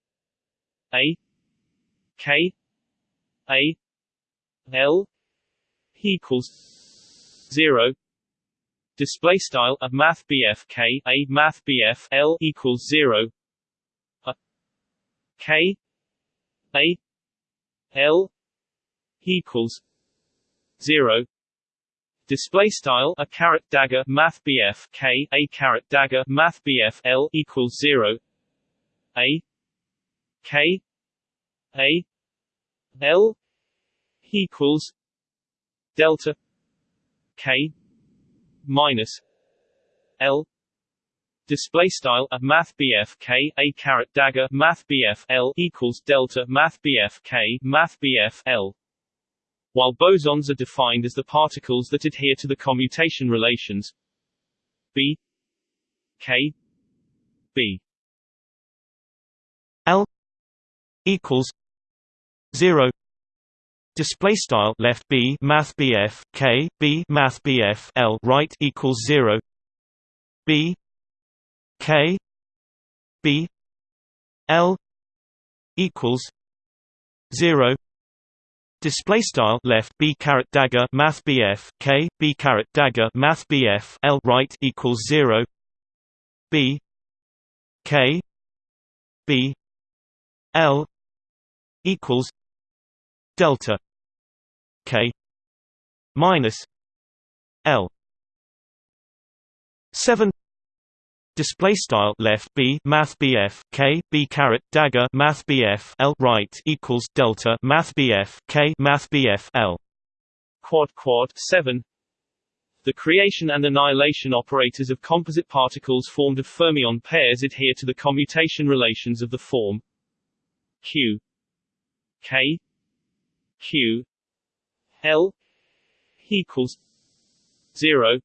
A K A L equals 0 display style a math BF K a math BF L equals 0 a K a L equals 0 display style a caret dagger math BF K a caret dagger math BF L equals 0 a K a L equals delta K minus L display style a math BF K a caret dagger math BF L equals delta math BF K math BF L. While bosons are defined as the particles that adhere to the commutation relations B K B.
L equals 0 display style left b math bf k b math bf l right equals 0 b k b l equals 0 display style left b caret dagger math bf k b caret dagger math bf l right equals 0 b k b l equals delta k minus l seven display style left b math bf k b caret dagger math bf l right equals delta math bf k math bf l
quad quad 7 the creation and annihilation operators of composite particles formed of fermion pairs adhere to the commutation relations of the form q k q l equals 0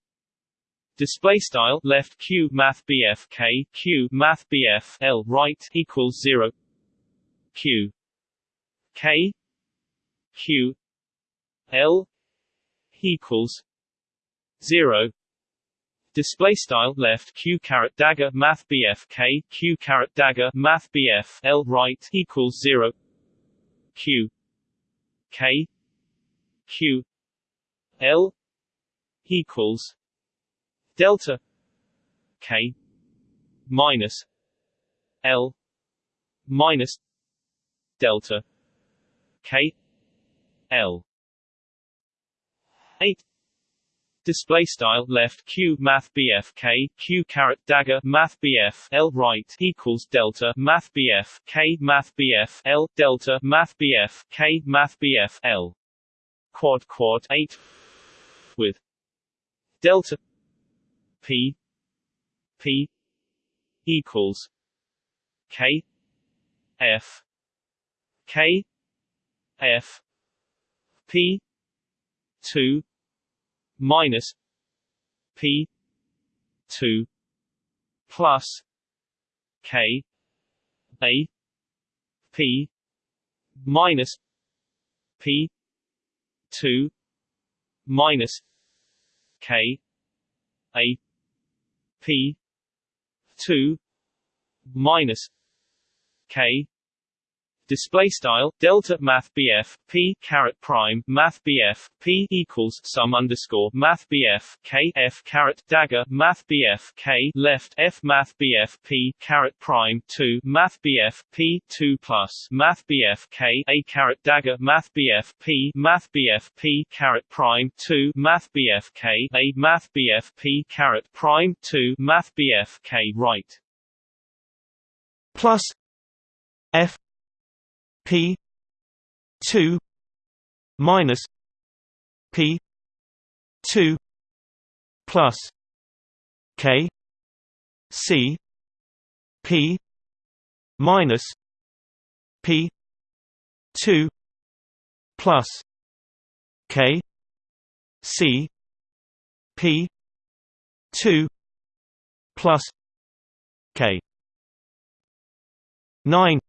display style left q math bf k q math bf l right equals 0 q k q l equals 0 display style left q caret dagger math bf k q caret dagger math bf l right equals 0 q k q l equals delta k minus l minus delta k l. 8 display style left q math bf k q caret dagger math bf l right equals delta math bf k math bf l delta math bf k math bf l quad quad 8 with delta p p equals k f k f p 2 minus P two plus K A P minus P two minus K A P two minus K display style delta math bf p caret prime math bf p equals sum underscore math bf k f caret dagger math bf k left f math bf p caret prime 2 math bf p 2 plus math bf k a caret dagger math bf p math bf p caret prime 2 math bf k a math bf p caret prime 2 math bf k right
plus f P two minus P two plus K C P minus P two plus K C P two plus K nine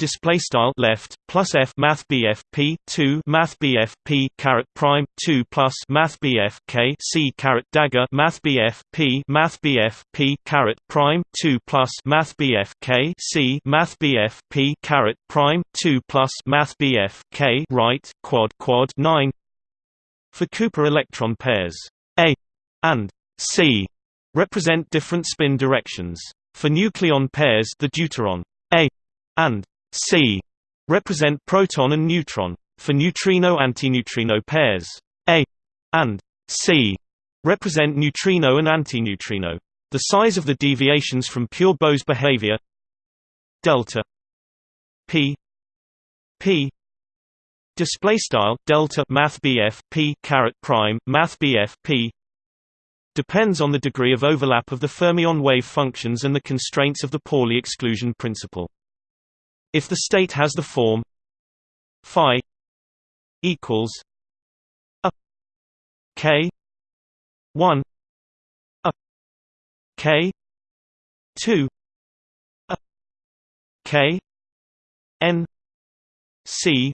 display style left plus f math bf p 2 math bf p caret prime 2 plus math bf k c caret dagger math bf p math bf p caret prime 2 plus math bf k c math bf p caret prime 2 plus math bf k right quad quad 9 for Cooper electron pairs a and c represent different spin directions. For nucleon pairs the deuteron a and C represent proton and neutron. For neutrino-antineutrino pairs, A and C represent neutrino and antineutrino. The size of the deviations from pure Bose behavior delta p p display style delta math BF p caret prime math BF p depends on the degree of overlap of the fermion wave functions and the constraints of the Pauli exclusion principle. If the state has the form phi equals a k 1 a k 2 a k n c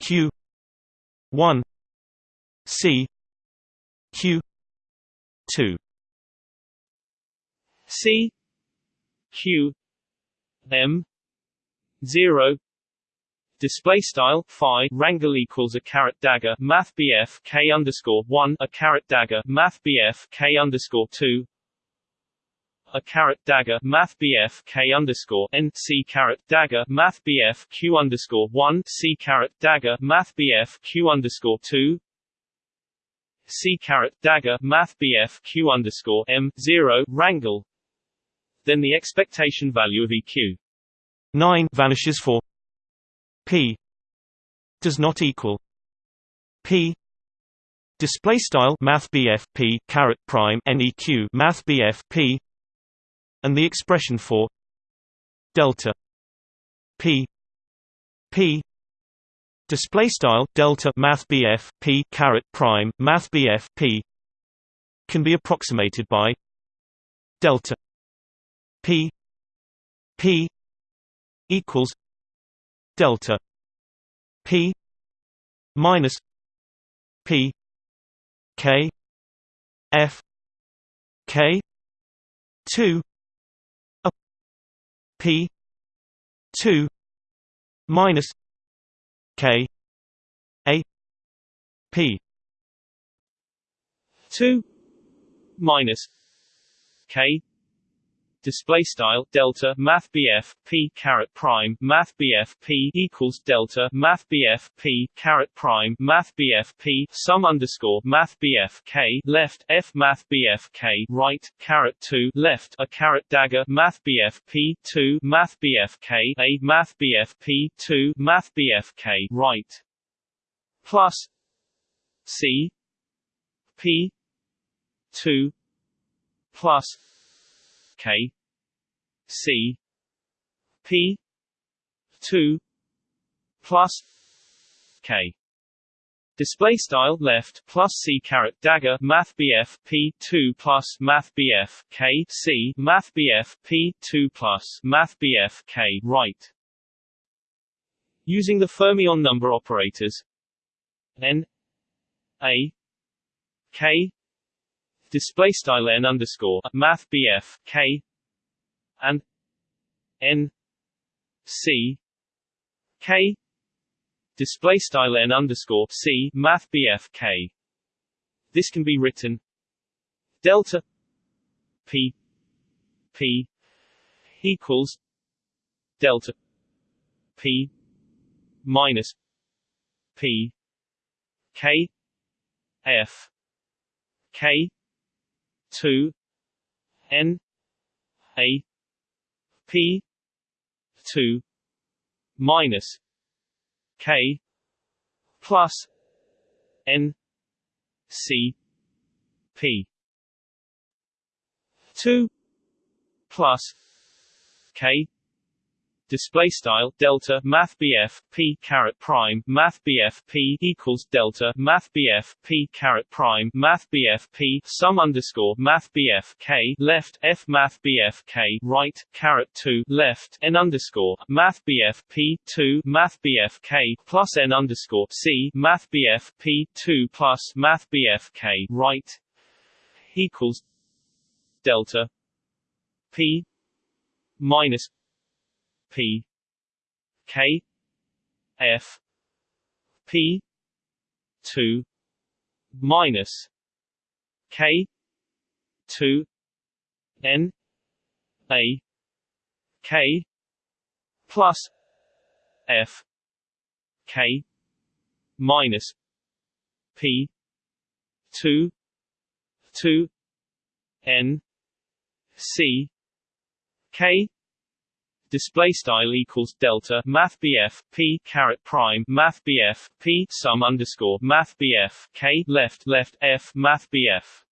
q 1 c q 2
c q m zero. Display style phi rangle equals a caret dagger math bf k underscore one a caret dagger math bf k underscore two. A caret dagger math bf k underscore n c caret dagger math bf q underscore one c caret dagger math bf q underscore two. C caret dagger Math BF Q underscore M zero rangle. Then the expectation value of EQ
9 vanishes for P does not equal P. Display style Math P caret prime NEQ Math P and the expression for delta P P. Display style delta math P caret prime math P can be approximated by delta P P equals delta P minus P K F K two a P two minus K A P
two minus K display style delta math BF P caret prime math BF P equals delta math BF P caret prime math BF P sum underscore math BF K left F math BF K right caret 2 left a caret dagger math BF P 2 math BF K a math BF P 2 math BF K right plus C P 2 plus K C P two plus K Display style left plus C caret dagger Math BF P two plus Math BF K C Math BF P two plus Math BF K right. Using the fermion number operators N A K display style n underscore math bf k and n c k display style n underscore c math bf k. This can be written delta p p equals delta p minus p k f k 2 n a p 2 minus k plus n c p. 2 plus k display style delta math BF P caret prime math BF P equals delta math BF P caret prime math BF P sum underscore math BF K left F math BF K right caret 2 left N underscore math BF P 2 math BF K plus N underscore C math BF P 2 plus math BF K right equals delta P minus P K F P two minus K two N A K plus F K minus P two two N C K display style equals delta math BF P caret prime math BF P sum underscore math BF K left left F math BF.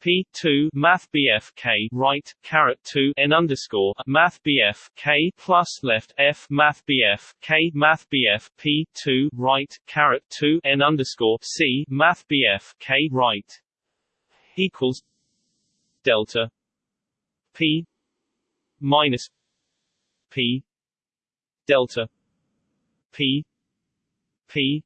P two math BF K right caret two N underscore math BF K plus left F math BF K math BF P two right caret two N underscore C math BF K right equals delta P minus P. Delta. P. P.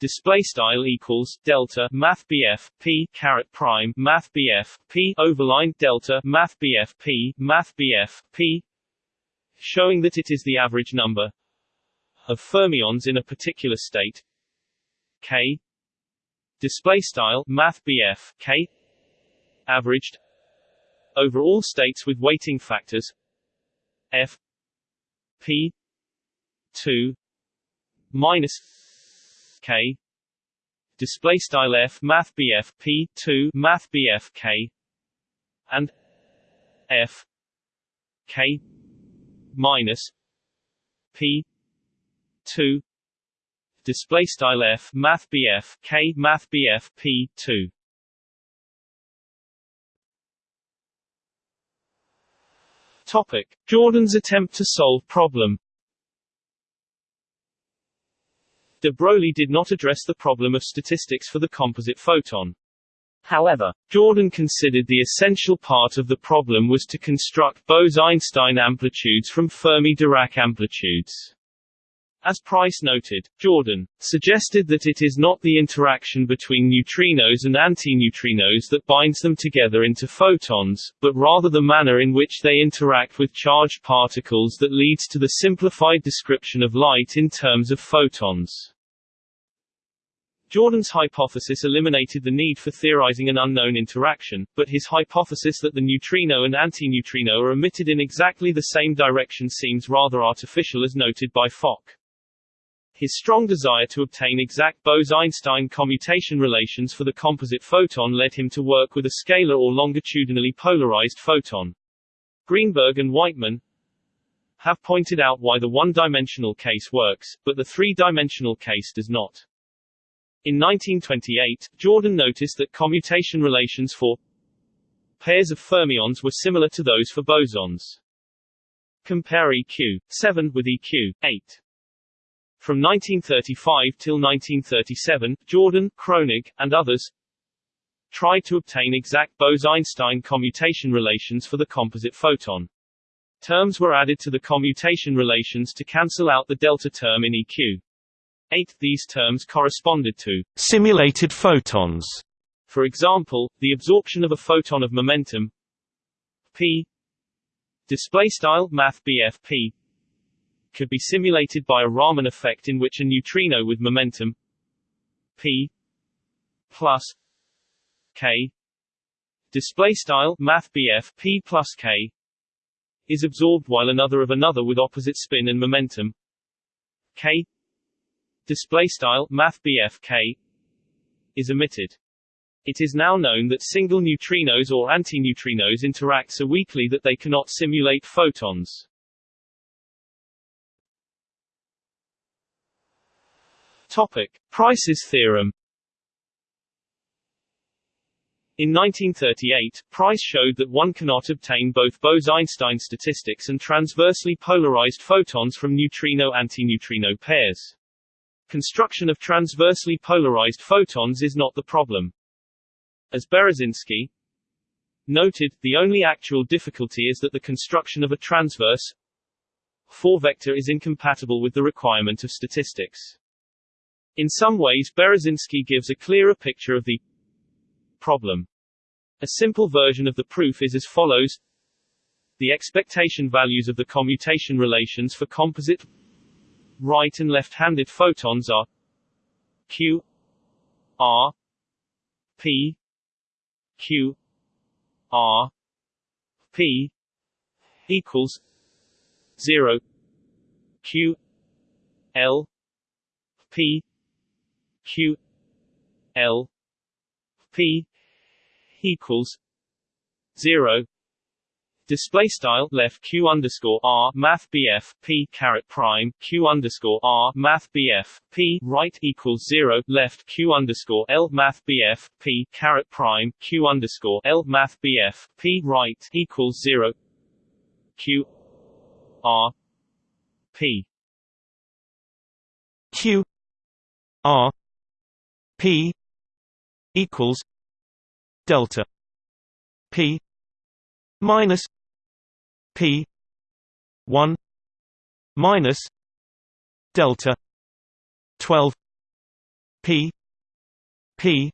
Display style equals delta math BF P caret prime math BF P overline delta math BF P math BF P showing that it is the average number of fermions in a particular state. K. Display style math BF K averaged over all states with weighting factors F P two minus K. Display style f math bf p 2 math bf k. And f k minus p 2 display style f math bf k math bf p 2 topic jordan's attempt to solve problem De Broglie did not address the problem of statistics for the composite photon. However, Jordan considered the essential part of the problem was to construct Bose-Einstein amplitudes from Fermi-Dirac amplitudes. As Pryce noted, Jordan suggested that it is not the interaction between neutrinos and antineutrinos that binds them together into photons, but rather the manner in which they interact with charged particles that leads to the simplified description of light in terms of photons. Jordan's hypothesis eliminated the need for theorizing an unknown interaction, but his hypothesis that the neutrino and antineutrino are emitted in exactly the same direction seems rather artificial as noted by Fock. His strong desire to obtain exact Bose-Einstein commutation relations for the composite photon led him to work with a scalar or longitudinally polarized photon. Greenberg and Wightman have pointed out why the one-dimensional case works, but the three-dimensional case does not. In 1928, Jordan noticed that commutation relations for pairs of fermions were similar to those for bosons. Compare EQ 7 with EQ 8. From 1935 till 1937, Jordan, Kronig, and others tried to obtain exact Bose-Einstein commutation relations for the composite photon. Terms were added to the commutation relations to cancel out the delta term in EQ. 8 these terms corresponded to
simulated photons.
For example, the absorption of a photon of momentum p display style math p could be simulated by a Raman effect in which a neutrino with momentum p plus k display style math p plus k is absorbed while another of another with opposite spin and momentum k display style math k is emitted. It is now known that single neutrinos or antineutrinos interact so weakly that they cannot simulate photons. Topic: Pryce's theorem. In 1938, Price showed that one cannot obtain both Bose-Einstein statistics and transversely polarized photons from neutrino-antineutrino pairs. Construction of transversely polarized photons is not the problem. As Berezinski noted, the only actual difficulty is that the construction of a transverse 4-vector is incompatible with the requirement of statistics. In some ways Berezinski gives a clearer picture of the problem. A simple version of the proof is as follows. The expectation values of the commutation relations for composite right and left-handed photons are q r p q r p equals 0 q l p q l p equals 0 Display style left q underscore r math bf p caret prime q underscore r math bf p right equals zero left q underscore l math bf p caret prime q underscore l math bf p right equals zero. Q r p.
Q r p equals delta p minus P one minus delta twelve P P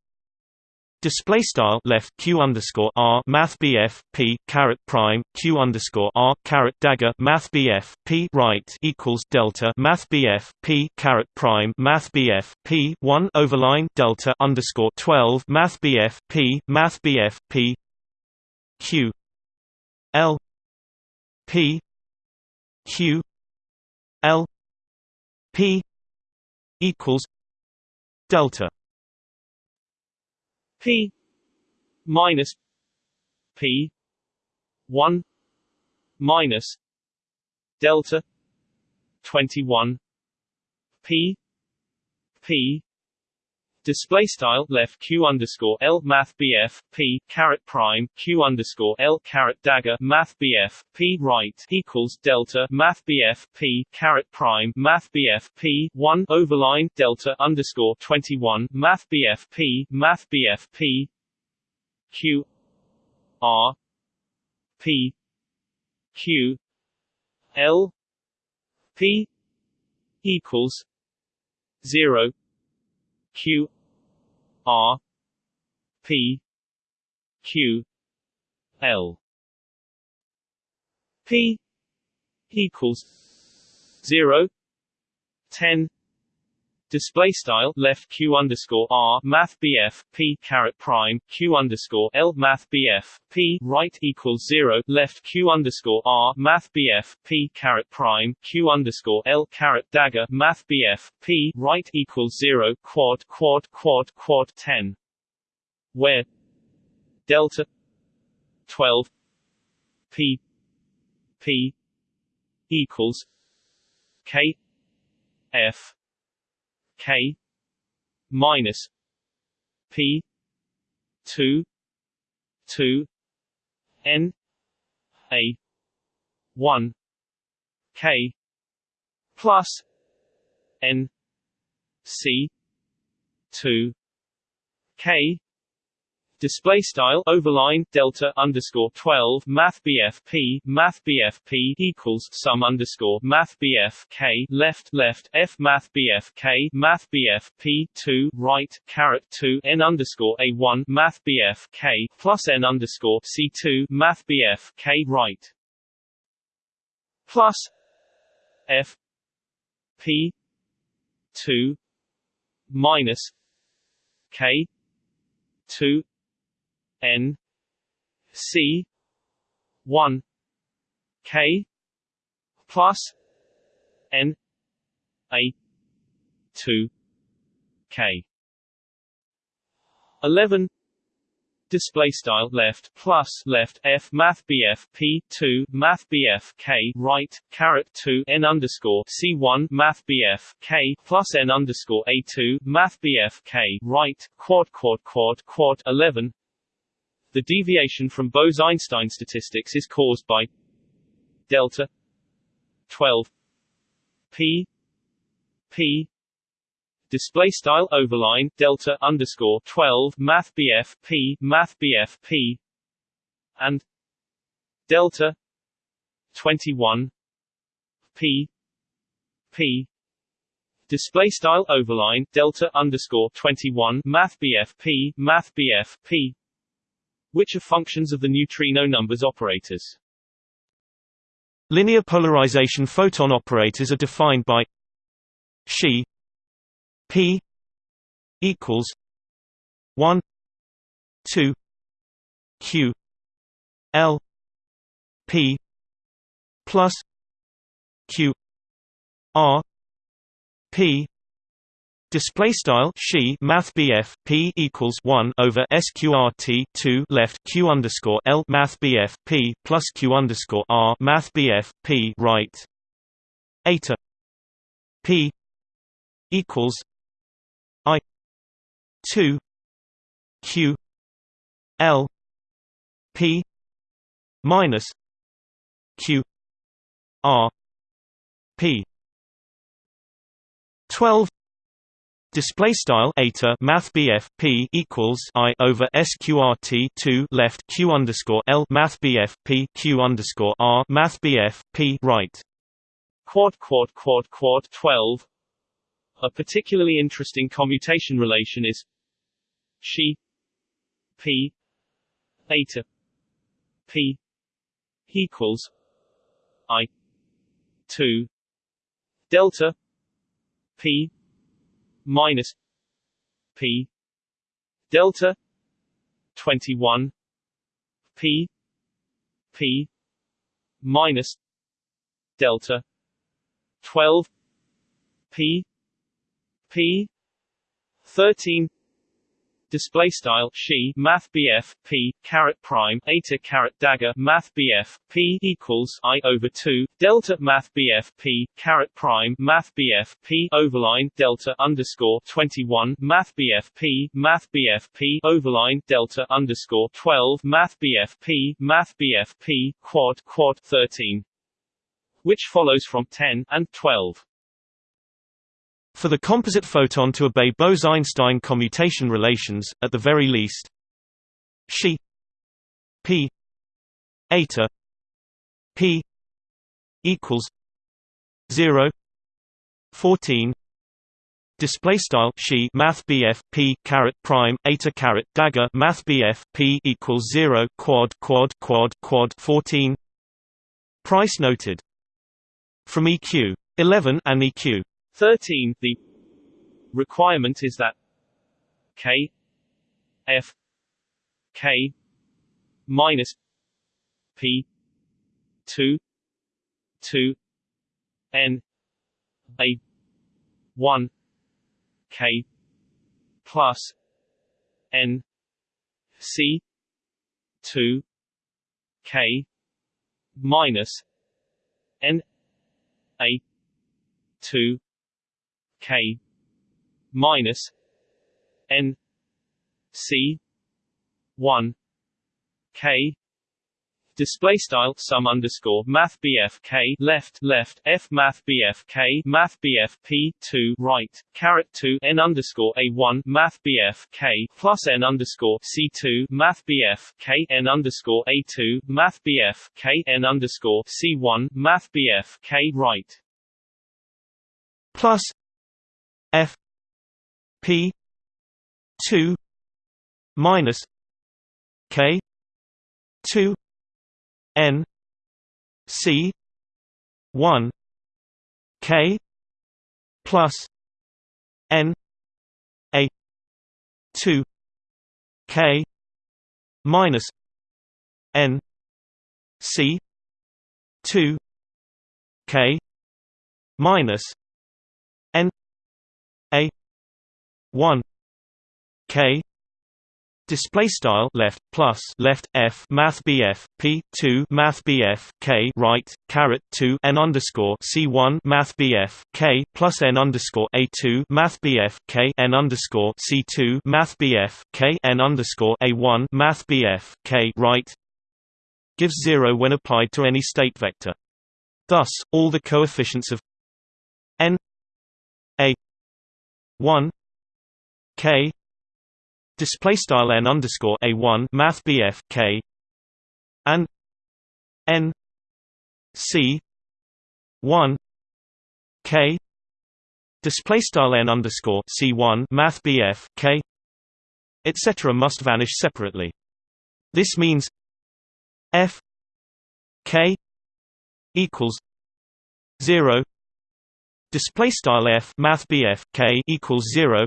Display style left q underscore r math bf p caret prime q underscore r caret dagger math bf p right equals delta math bf p caret prime math bf p one overline delta underscore twelve math bf p math bf p q l P Q L P equals delta
P minus P one minus delta twenty one P P display style left q underscore l math bf p caret prime q underscore l caret dagger math bf p right equals delta math bf p caret prime math bf p one overline delta underscore twenty one math bf p math bf p q r p q l p equals zero q R P Q L. P equals zero ten Display style left q underscore r math bf p caret prime q underscore l math bf p right equals zero left q underscore r math bf p caret prime q underscore l caret dagger math bf p right equals zero quad quad quad quad ten, where delta twelve p p equals k f K minus P two two N A one K plus N C two K Display style overline delta underscore twelve math BF P math BF P equals sum underscore math K left left F math K math BF P two right caret two N underscore A one math BF K plus N underscore C two math BF K right. Plus F P two minus K two N C one K plus N A two K. Eleven display style left plus left f math bf p 2 math bf k right caret 2 n underscore c 1 math bf k plus n underscore a 2 math bf k right quad quad quad quad 11 the deviation from Bose-Einstein statistics is caused by delta 12 p p display style overline delta underscore 12 math bf p math bf p and delta 21 p p display style overline delta underscore 21 math bf p math bf p which are functions of the neutrino numbers operators.
Linear polarization photon operators are defined by Xi P equals 1 2 Q L P plus Q R P Display style she Math BF P equals one over SQRT two left Q underscore L Math BF P plus Q underscore R Math BF P right. Eta P equals I two Q L P minus Q R P. Twelve Display style eta math BF P equals I over SQRT two left Q underscore L math BF P Q underscore R math BF P right.
Quad quad quad quad twelve. A particularly interesting commutation relation is she P eta P equals I two delta P minus P delta 21 P P minus delta 12 P P 13 display style she math BF P caret prime eta caret dagger math BF P equals I over 2 delta math BF P caret prime math BF P overline delta underscore 21 math BF P math BF P overline delta underscore 12 math BF P math BF P quad quad 13 which follows from 10 and 12
for the composite photon to obey Bose–Einstein commutation relations, at the very least, she p eta p equals 0 14 display style she math BF p caret prime eta caret dagger math BF p equals 0 quad quad quad quad 14 Pryce noted. From EQ 11 and EQ
13 the requirement is that k f k minus p 2 2 n a 1 k plus n c 2 k minus n a 2 K minus N C one K. Display style sum underscore math BF K left left F math BF K math BF P 2 right caret 2 N underscore A 1 math BF K plus N underscore C 2 math BF K N underscore A 2 math BF K N underscore C 1 math BF K right.
Plus F P two minus K two N C one K plus N A two K minus N C two K minus 1 k display style left plus left f math bf p 2 math bf k right caret 2 n underscore c 1 math bf k plus n underscore a 2 math bf k n underscore c 2 math bf k n underscore a 1 math bf k right gives zero when applied to any state vector. Thus, all the coefficients of n a 1 k. Display style n underscore a 1 math bf k. And n c 1 k. Display style n underscore c 1 math bf k. etc must vanish separately. This means f k equals 0 display style f math bf k equals 0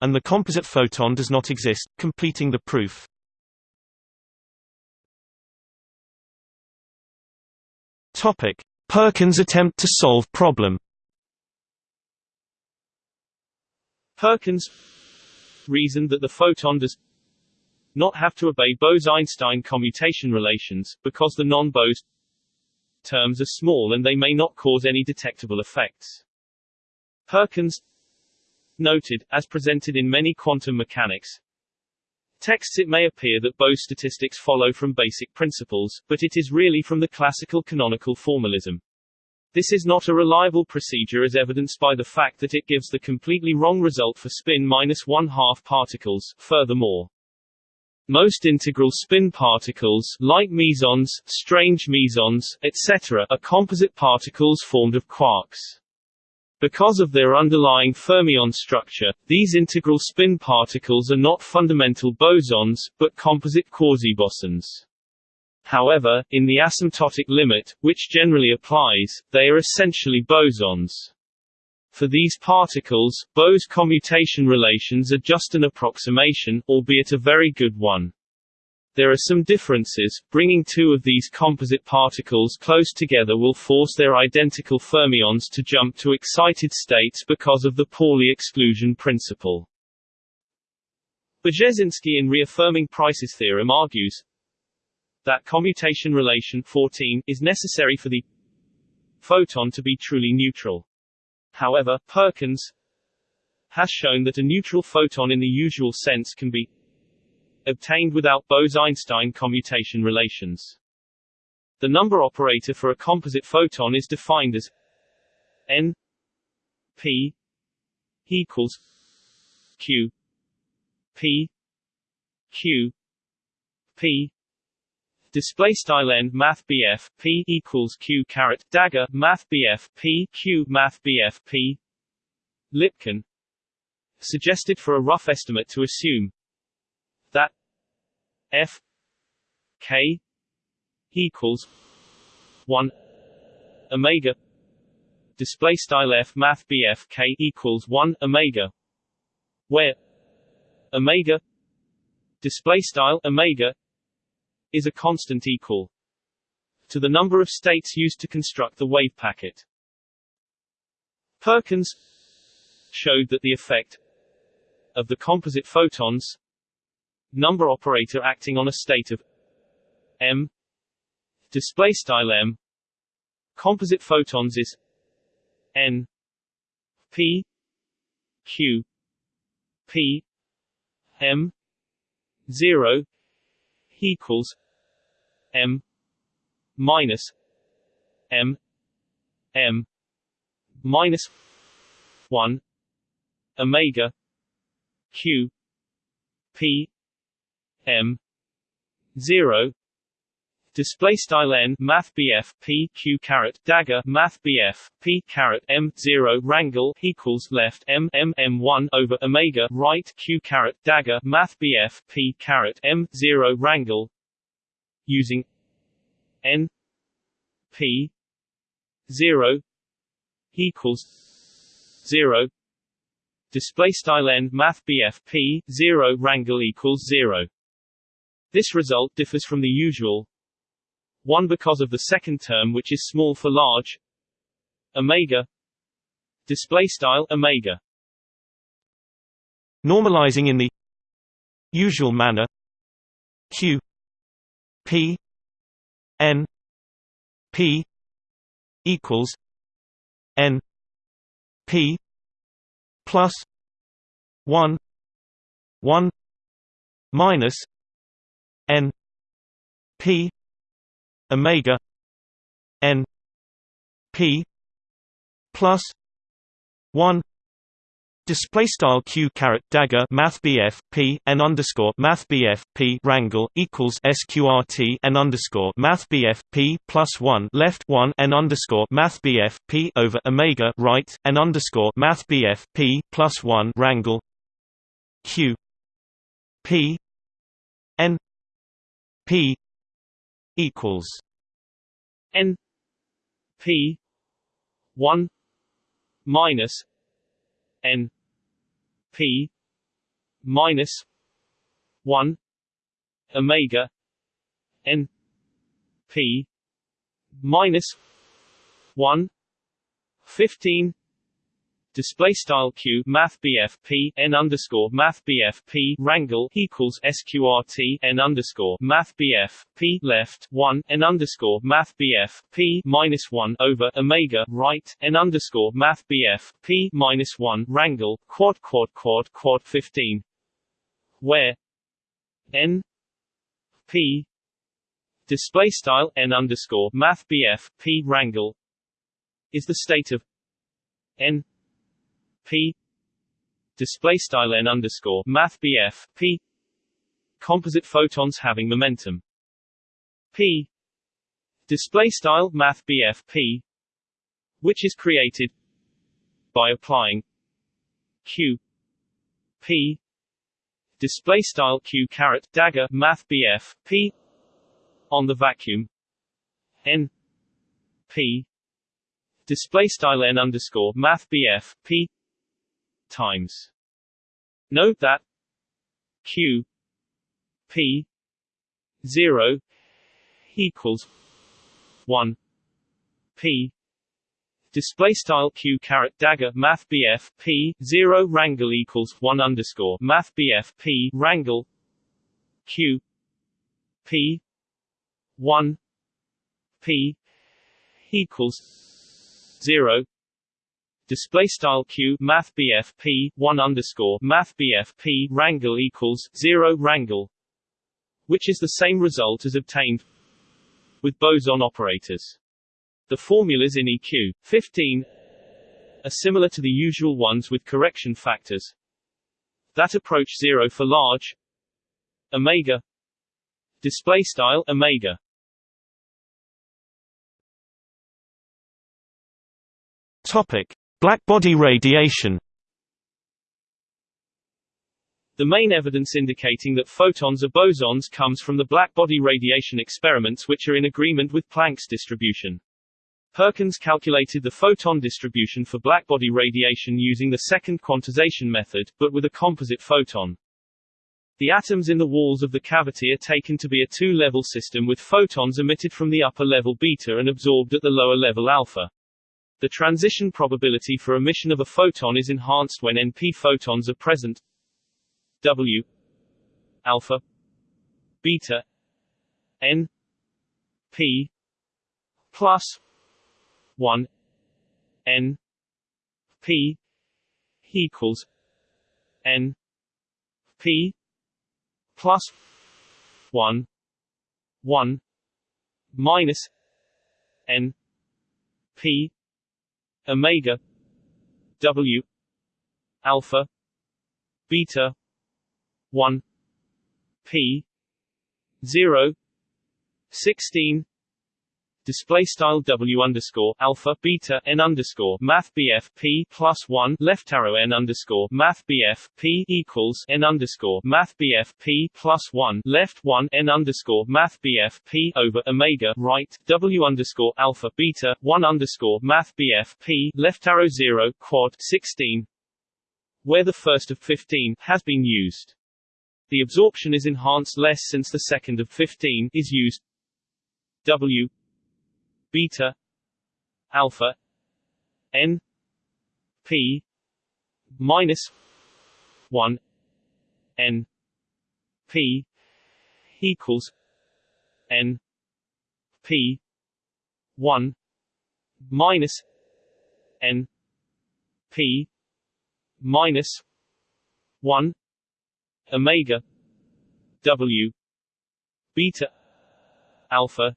and the composite photon does not exist completing the proof. Topic. Perkins attempt to solve problem.
Perkins reasoned that the photon does not have to obey Bose-Einstein commutation relations, because the non-Bose terms are small and they may not cause any detectable effects. Perkins noted, as presented in many quantum mechanics texts it may appear that Bose statistics follow from basic principles, but it is really from the classical canonical formalism. This is not a reliable procedure as evidenced by the fact that it gives the completely wrong result for spin minus one-half particles, furthermore. Most integral spin particles like mesons, strange mesons, etc. are composite particles formed of quarks. Because of their underlying fermion structure, these integral spin particles are not fundamental bosons, but composite quasibosons. However, in the asymptotic limit, which generally applies, they are essentially bosons. For these particles, Bose commutation relations are just an approximation, albeit a very good one. There are some differences, bringing two of these composite particles close together will force their identical fermions to jump to excited states because of the Pauli exclusion principle. Brzezinski in reaffirming Pryce's theorem argues that commutation relation 14 is necessary for the photon to be truly neutral. However, Perkins has shown that a neutral photon in the usual sense can be obtained without Bose-Einstein commutation relations. The number operator for a composite photon is defined as n p equals q p q p display style n math BF P equals Q caret dagger math BF P Q math BF P Lipkin suggested for a rough estimate to assume F K equals 1 omega. Display style F math BF K equals 1 omega. Where omega display style omega is a constant equal to the number of states used to construct the wave packet. Perkins showed that the effect of the composite photons number operator acting on a state of m. Display style m. Composite photons is n. P. Q. P. M. 0 equals m minus m m minus 1 omega q p m 0 Display style n Math BF P Q caret dagger Math BF P caret M zero rangle equals left M M M one over Omega right Q caret dagger Math BF P caret M zero rangle using N P zero equals zero Display style n Math BF P zero rangle equals zero this result differs from the usual. 1 because of the second term which is small for large. Omega. Display style omega.
Normalizing in the usual manner. Q. P. N. P. Equals. N. P. Plus. 1 1 minus n p omega n p plus 1 Display style q caret dagger math bf p n underscore math bf p rangle equals sqrt n underscore math bf p plus one left one n underscore math bf p over omega right n underscore math bf p plus one rangle q p n p equals
n p 1 minus n p minus 1 omega n p minus 1 15 display style q math bf p n underscore math bf p rangle equals sqrt n underscore math bf p left 1 n underscore math bf p minus 1 over omega right n underscore math bf p minus 1 rangle quad quad quad quad 15 where? N? P? Display style n underscore math bf p rangle is the state of n p. Display style n underscore math bf p. Composite photons having momentum. P. Display style math bf p which is created by applying q p. Display style q caret dagger math bf p on the vacuum. N p. Display style n underscore math bf p times. Note that q p 0 equals 1 p display style q caret dagger math bf p 0 rangle equals 1 underscore math bf p rangle q p 1 p equals 0 display style q math p 1 underscore math p rangle equals 0 rangle, which is the same result as obtained with boson operators. The formulas in EQ 15 are similar to the usual ones with correction factors that approach zero for large omega display style omega.
Topic blackbody radiation
The main evidence indicating that photons are bosons comes from the blackbody radiation experiments which are in agreement with Planck's distribution. Perkins calculated the photon distribution for blackbody radiation using the second quantization method, but with a composite photon. The atoms in the walls of the cavity are taken to be a two-level system with photons emitted from the upper level beta and absorbed at the lower level alpha. The transition probability for emission of a photon is enhanced when NP photons are present. W alpha beta N P plus 1 n p equals n p plus 1 1 minus n p omega w alpha beta 1 p 0 16 display style w underscore alpha beta n underscore math bf p plus one left arrow n underscore math bf p equals n underscore math bf p plus one left one n underscore math bf p over omega right w underscore alpha beta one underscore math bf p left arrow zero quad sixteen where the first of 15 has been used. The absorption is enhanced less since the second of 15 is used. W beta alpha n p minus 1 n p equals n p 1 minus n p minus 1 omega w beta alpha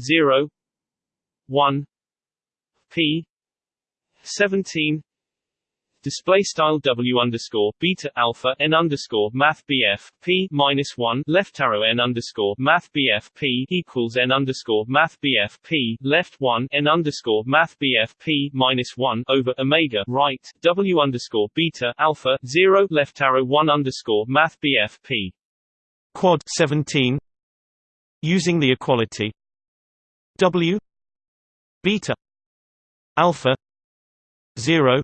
0 1 p 17 display style w underscore beta alpha n underscore math bf p minus 1 left arrow n underscore math bf p equals n underscore math bf p left 1 n underscore math bf p minus 1 over omega right w underscore beta alpha 0 left arrow 1 underscore math bf p.
Quad 17 using the equality. W beta alpha 0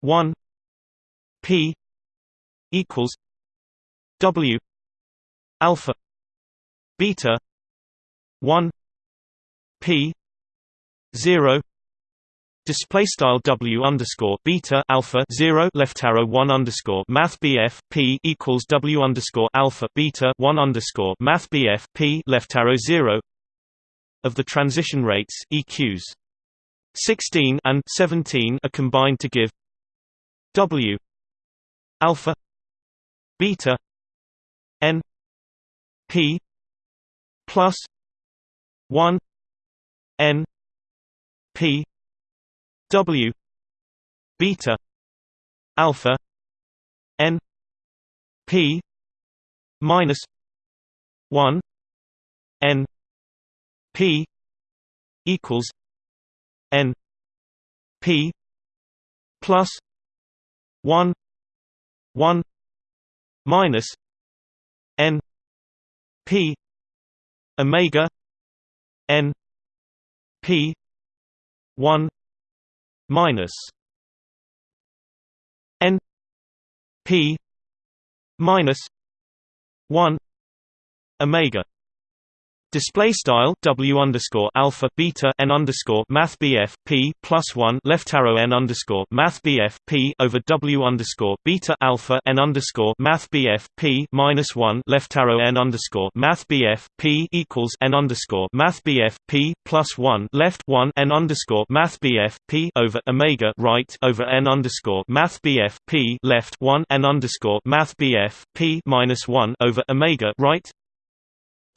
1 p equals w alpha beta 1 p 0 Display style W underscore beta alpha zero left arrow one underscore Math BF P equals W underscore alpha beta one underscore Math BF P left arrow zero of the transition rates EQs. 16 and 17 are combined to give W alpha beta n p plus 1 n p w beta alpha n p minus 1 n P equals N P plus one one minus N P Omega N P one minus N P minus one Omega Display style W underscore alpha beta n underscore Math BF P plus one left arrow n underscore Math BF P over W underscore beta alpha n underscore Math BF P minus one left arrow n underscore Math BF P equals n underscore Math BF P plus one left one n underscore Math BF P over Omega right over n underscore Math BF P left one n underscore Math BF P minus one over Omega right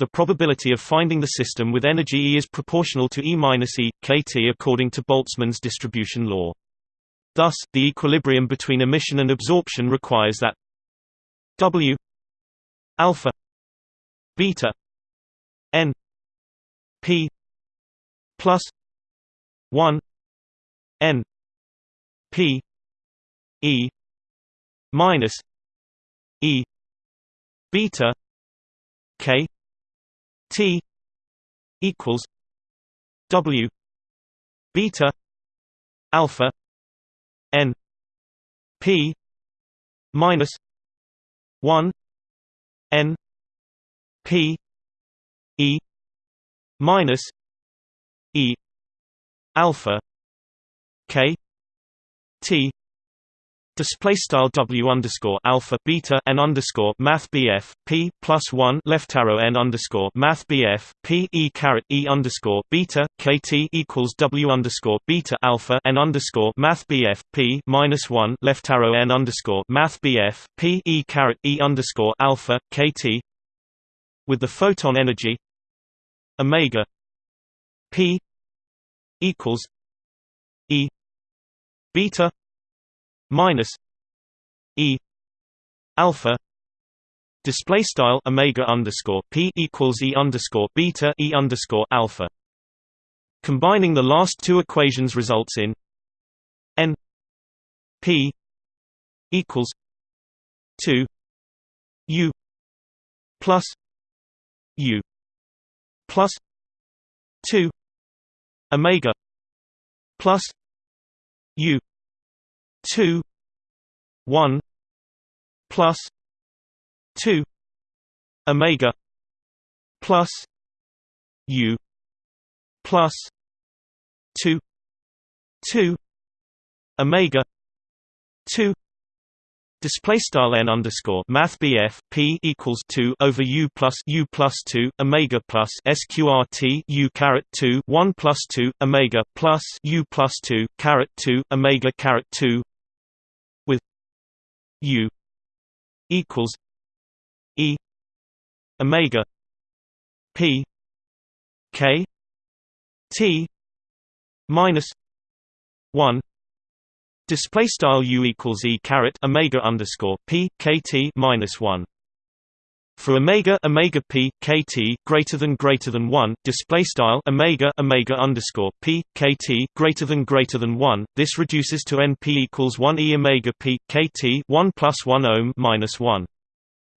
the probability of finding the system with energy E is proportional to E minus E, kT according to Boltzmann's distribution law. Thus, the equilibrium between emission and absorption requires that W alpha beta n p plus 1 n p e minus e beta k T equals W beta alpha N P minus one N P E minus E alpha K T Display style W underscore alpha beta n underscore Math BF P plus one left arrow n underscore Math BF P E caret E underscore beta KT equals W underscore beta alpha n underscore Math BF P minus one left arrow n underscore Math BF P E caret E underscore alpha KT with the photon energy Omega P equals E beta minus e alpha display style omega underscore p equals e underscore beta e underscore alpha. Combining the last two equations results in n p equals two u plus u plus two omega plus u 2 1 plus 2 omega plus u plus 2 2 omega 2 Display style n underscore Math P equals two over U plus U plus two Omega plus SQRT U caret two one plus two Omega plus U plus two caret two Omega caret two with U equals E Omega P K T minus one Display style u equals e caret omega underscore p kt minus one. For omega omega p kt greater than greater than one, display style omega omega underscore p kt greater than greater than one, this reduces to np equals one e omega p kt one plus one ohm minus one.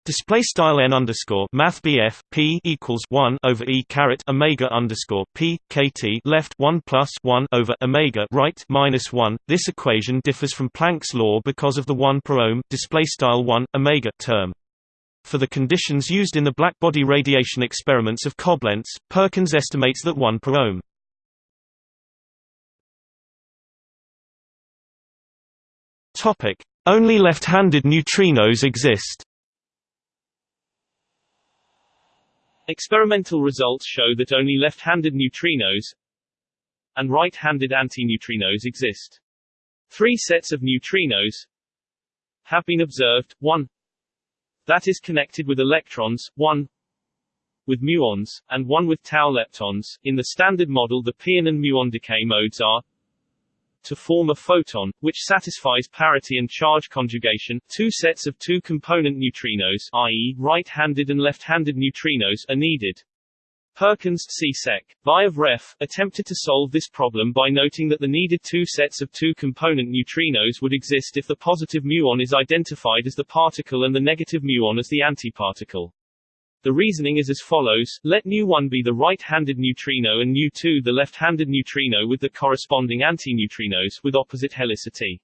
Display style n underscore math BF P equals one over E caret Omega underscore P KT left one plus one over Omega right minus one. This equation differs from Planck's law because of the one per ohm display style one Omega term. For the conditions used in the blackbody radiation experiments of Coblentz, Perkins estimates that 1 per ohm. Only left-handed neutrinos exist.
Experimental results show that only left-handed neutrinos and right-handed antineutrinos exist. Three sets of neutrinos have been observed, one that is connected with electrons, one with muons, and one with tau leptons. In the standard model the pion and muon decay modes are to form a photon, which satisfies parity and charge conjugation, two sets of two-component neutrinos i.e., right-handed and left-handed neutrinos are needed. Perkins C. Sec. Vayev Ref. attempted to solve this problem by noting that the needed two sets of two-component neutrinos would exist if the positive muon is identified as the particle and the negative muon as the antiparticle. The reasoning is as follows, let nu1 be the right-handed neutrino and nu2 the left-handed neutrino with the corresponding antineutrinos with opposite helicity.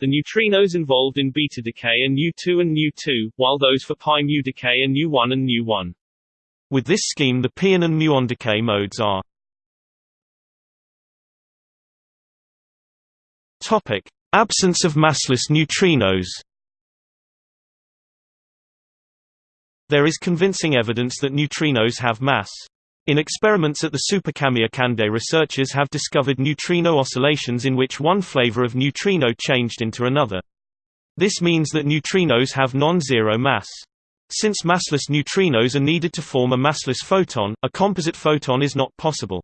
The neutrinos involved in beta decay are nu2 and nu2, while those for pi mu decay are nu1 and nu1.
With this scheme the pion and muon decay modes are Absence of massless neutrinos. There is convincing evidence that neutrinos have mass. In experiments at the Super Kamiokande researchers have discovered neutrino oscillations in which one flavor of neutrino changed into another. This means that neutrinos have non-zero mass. Since massless neutrinos are needed to form a massless photon, a composite photon is not possible.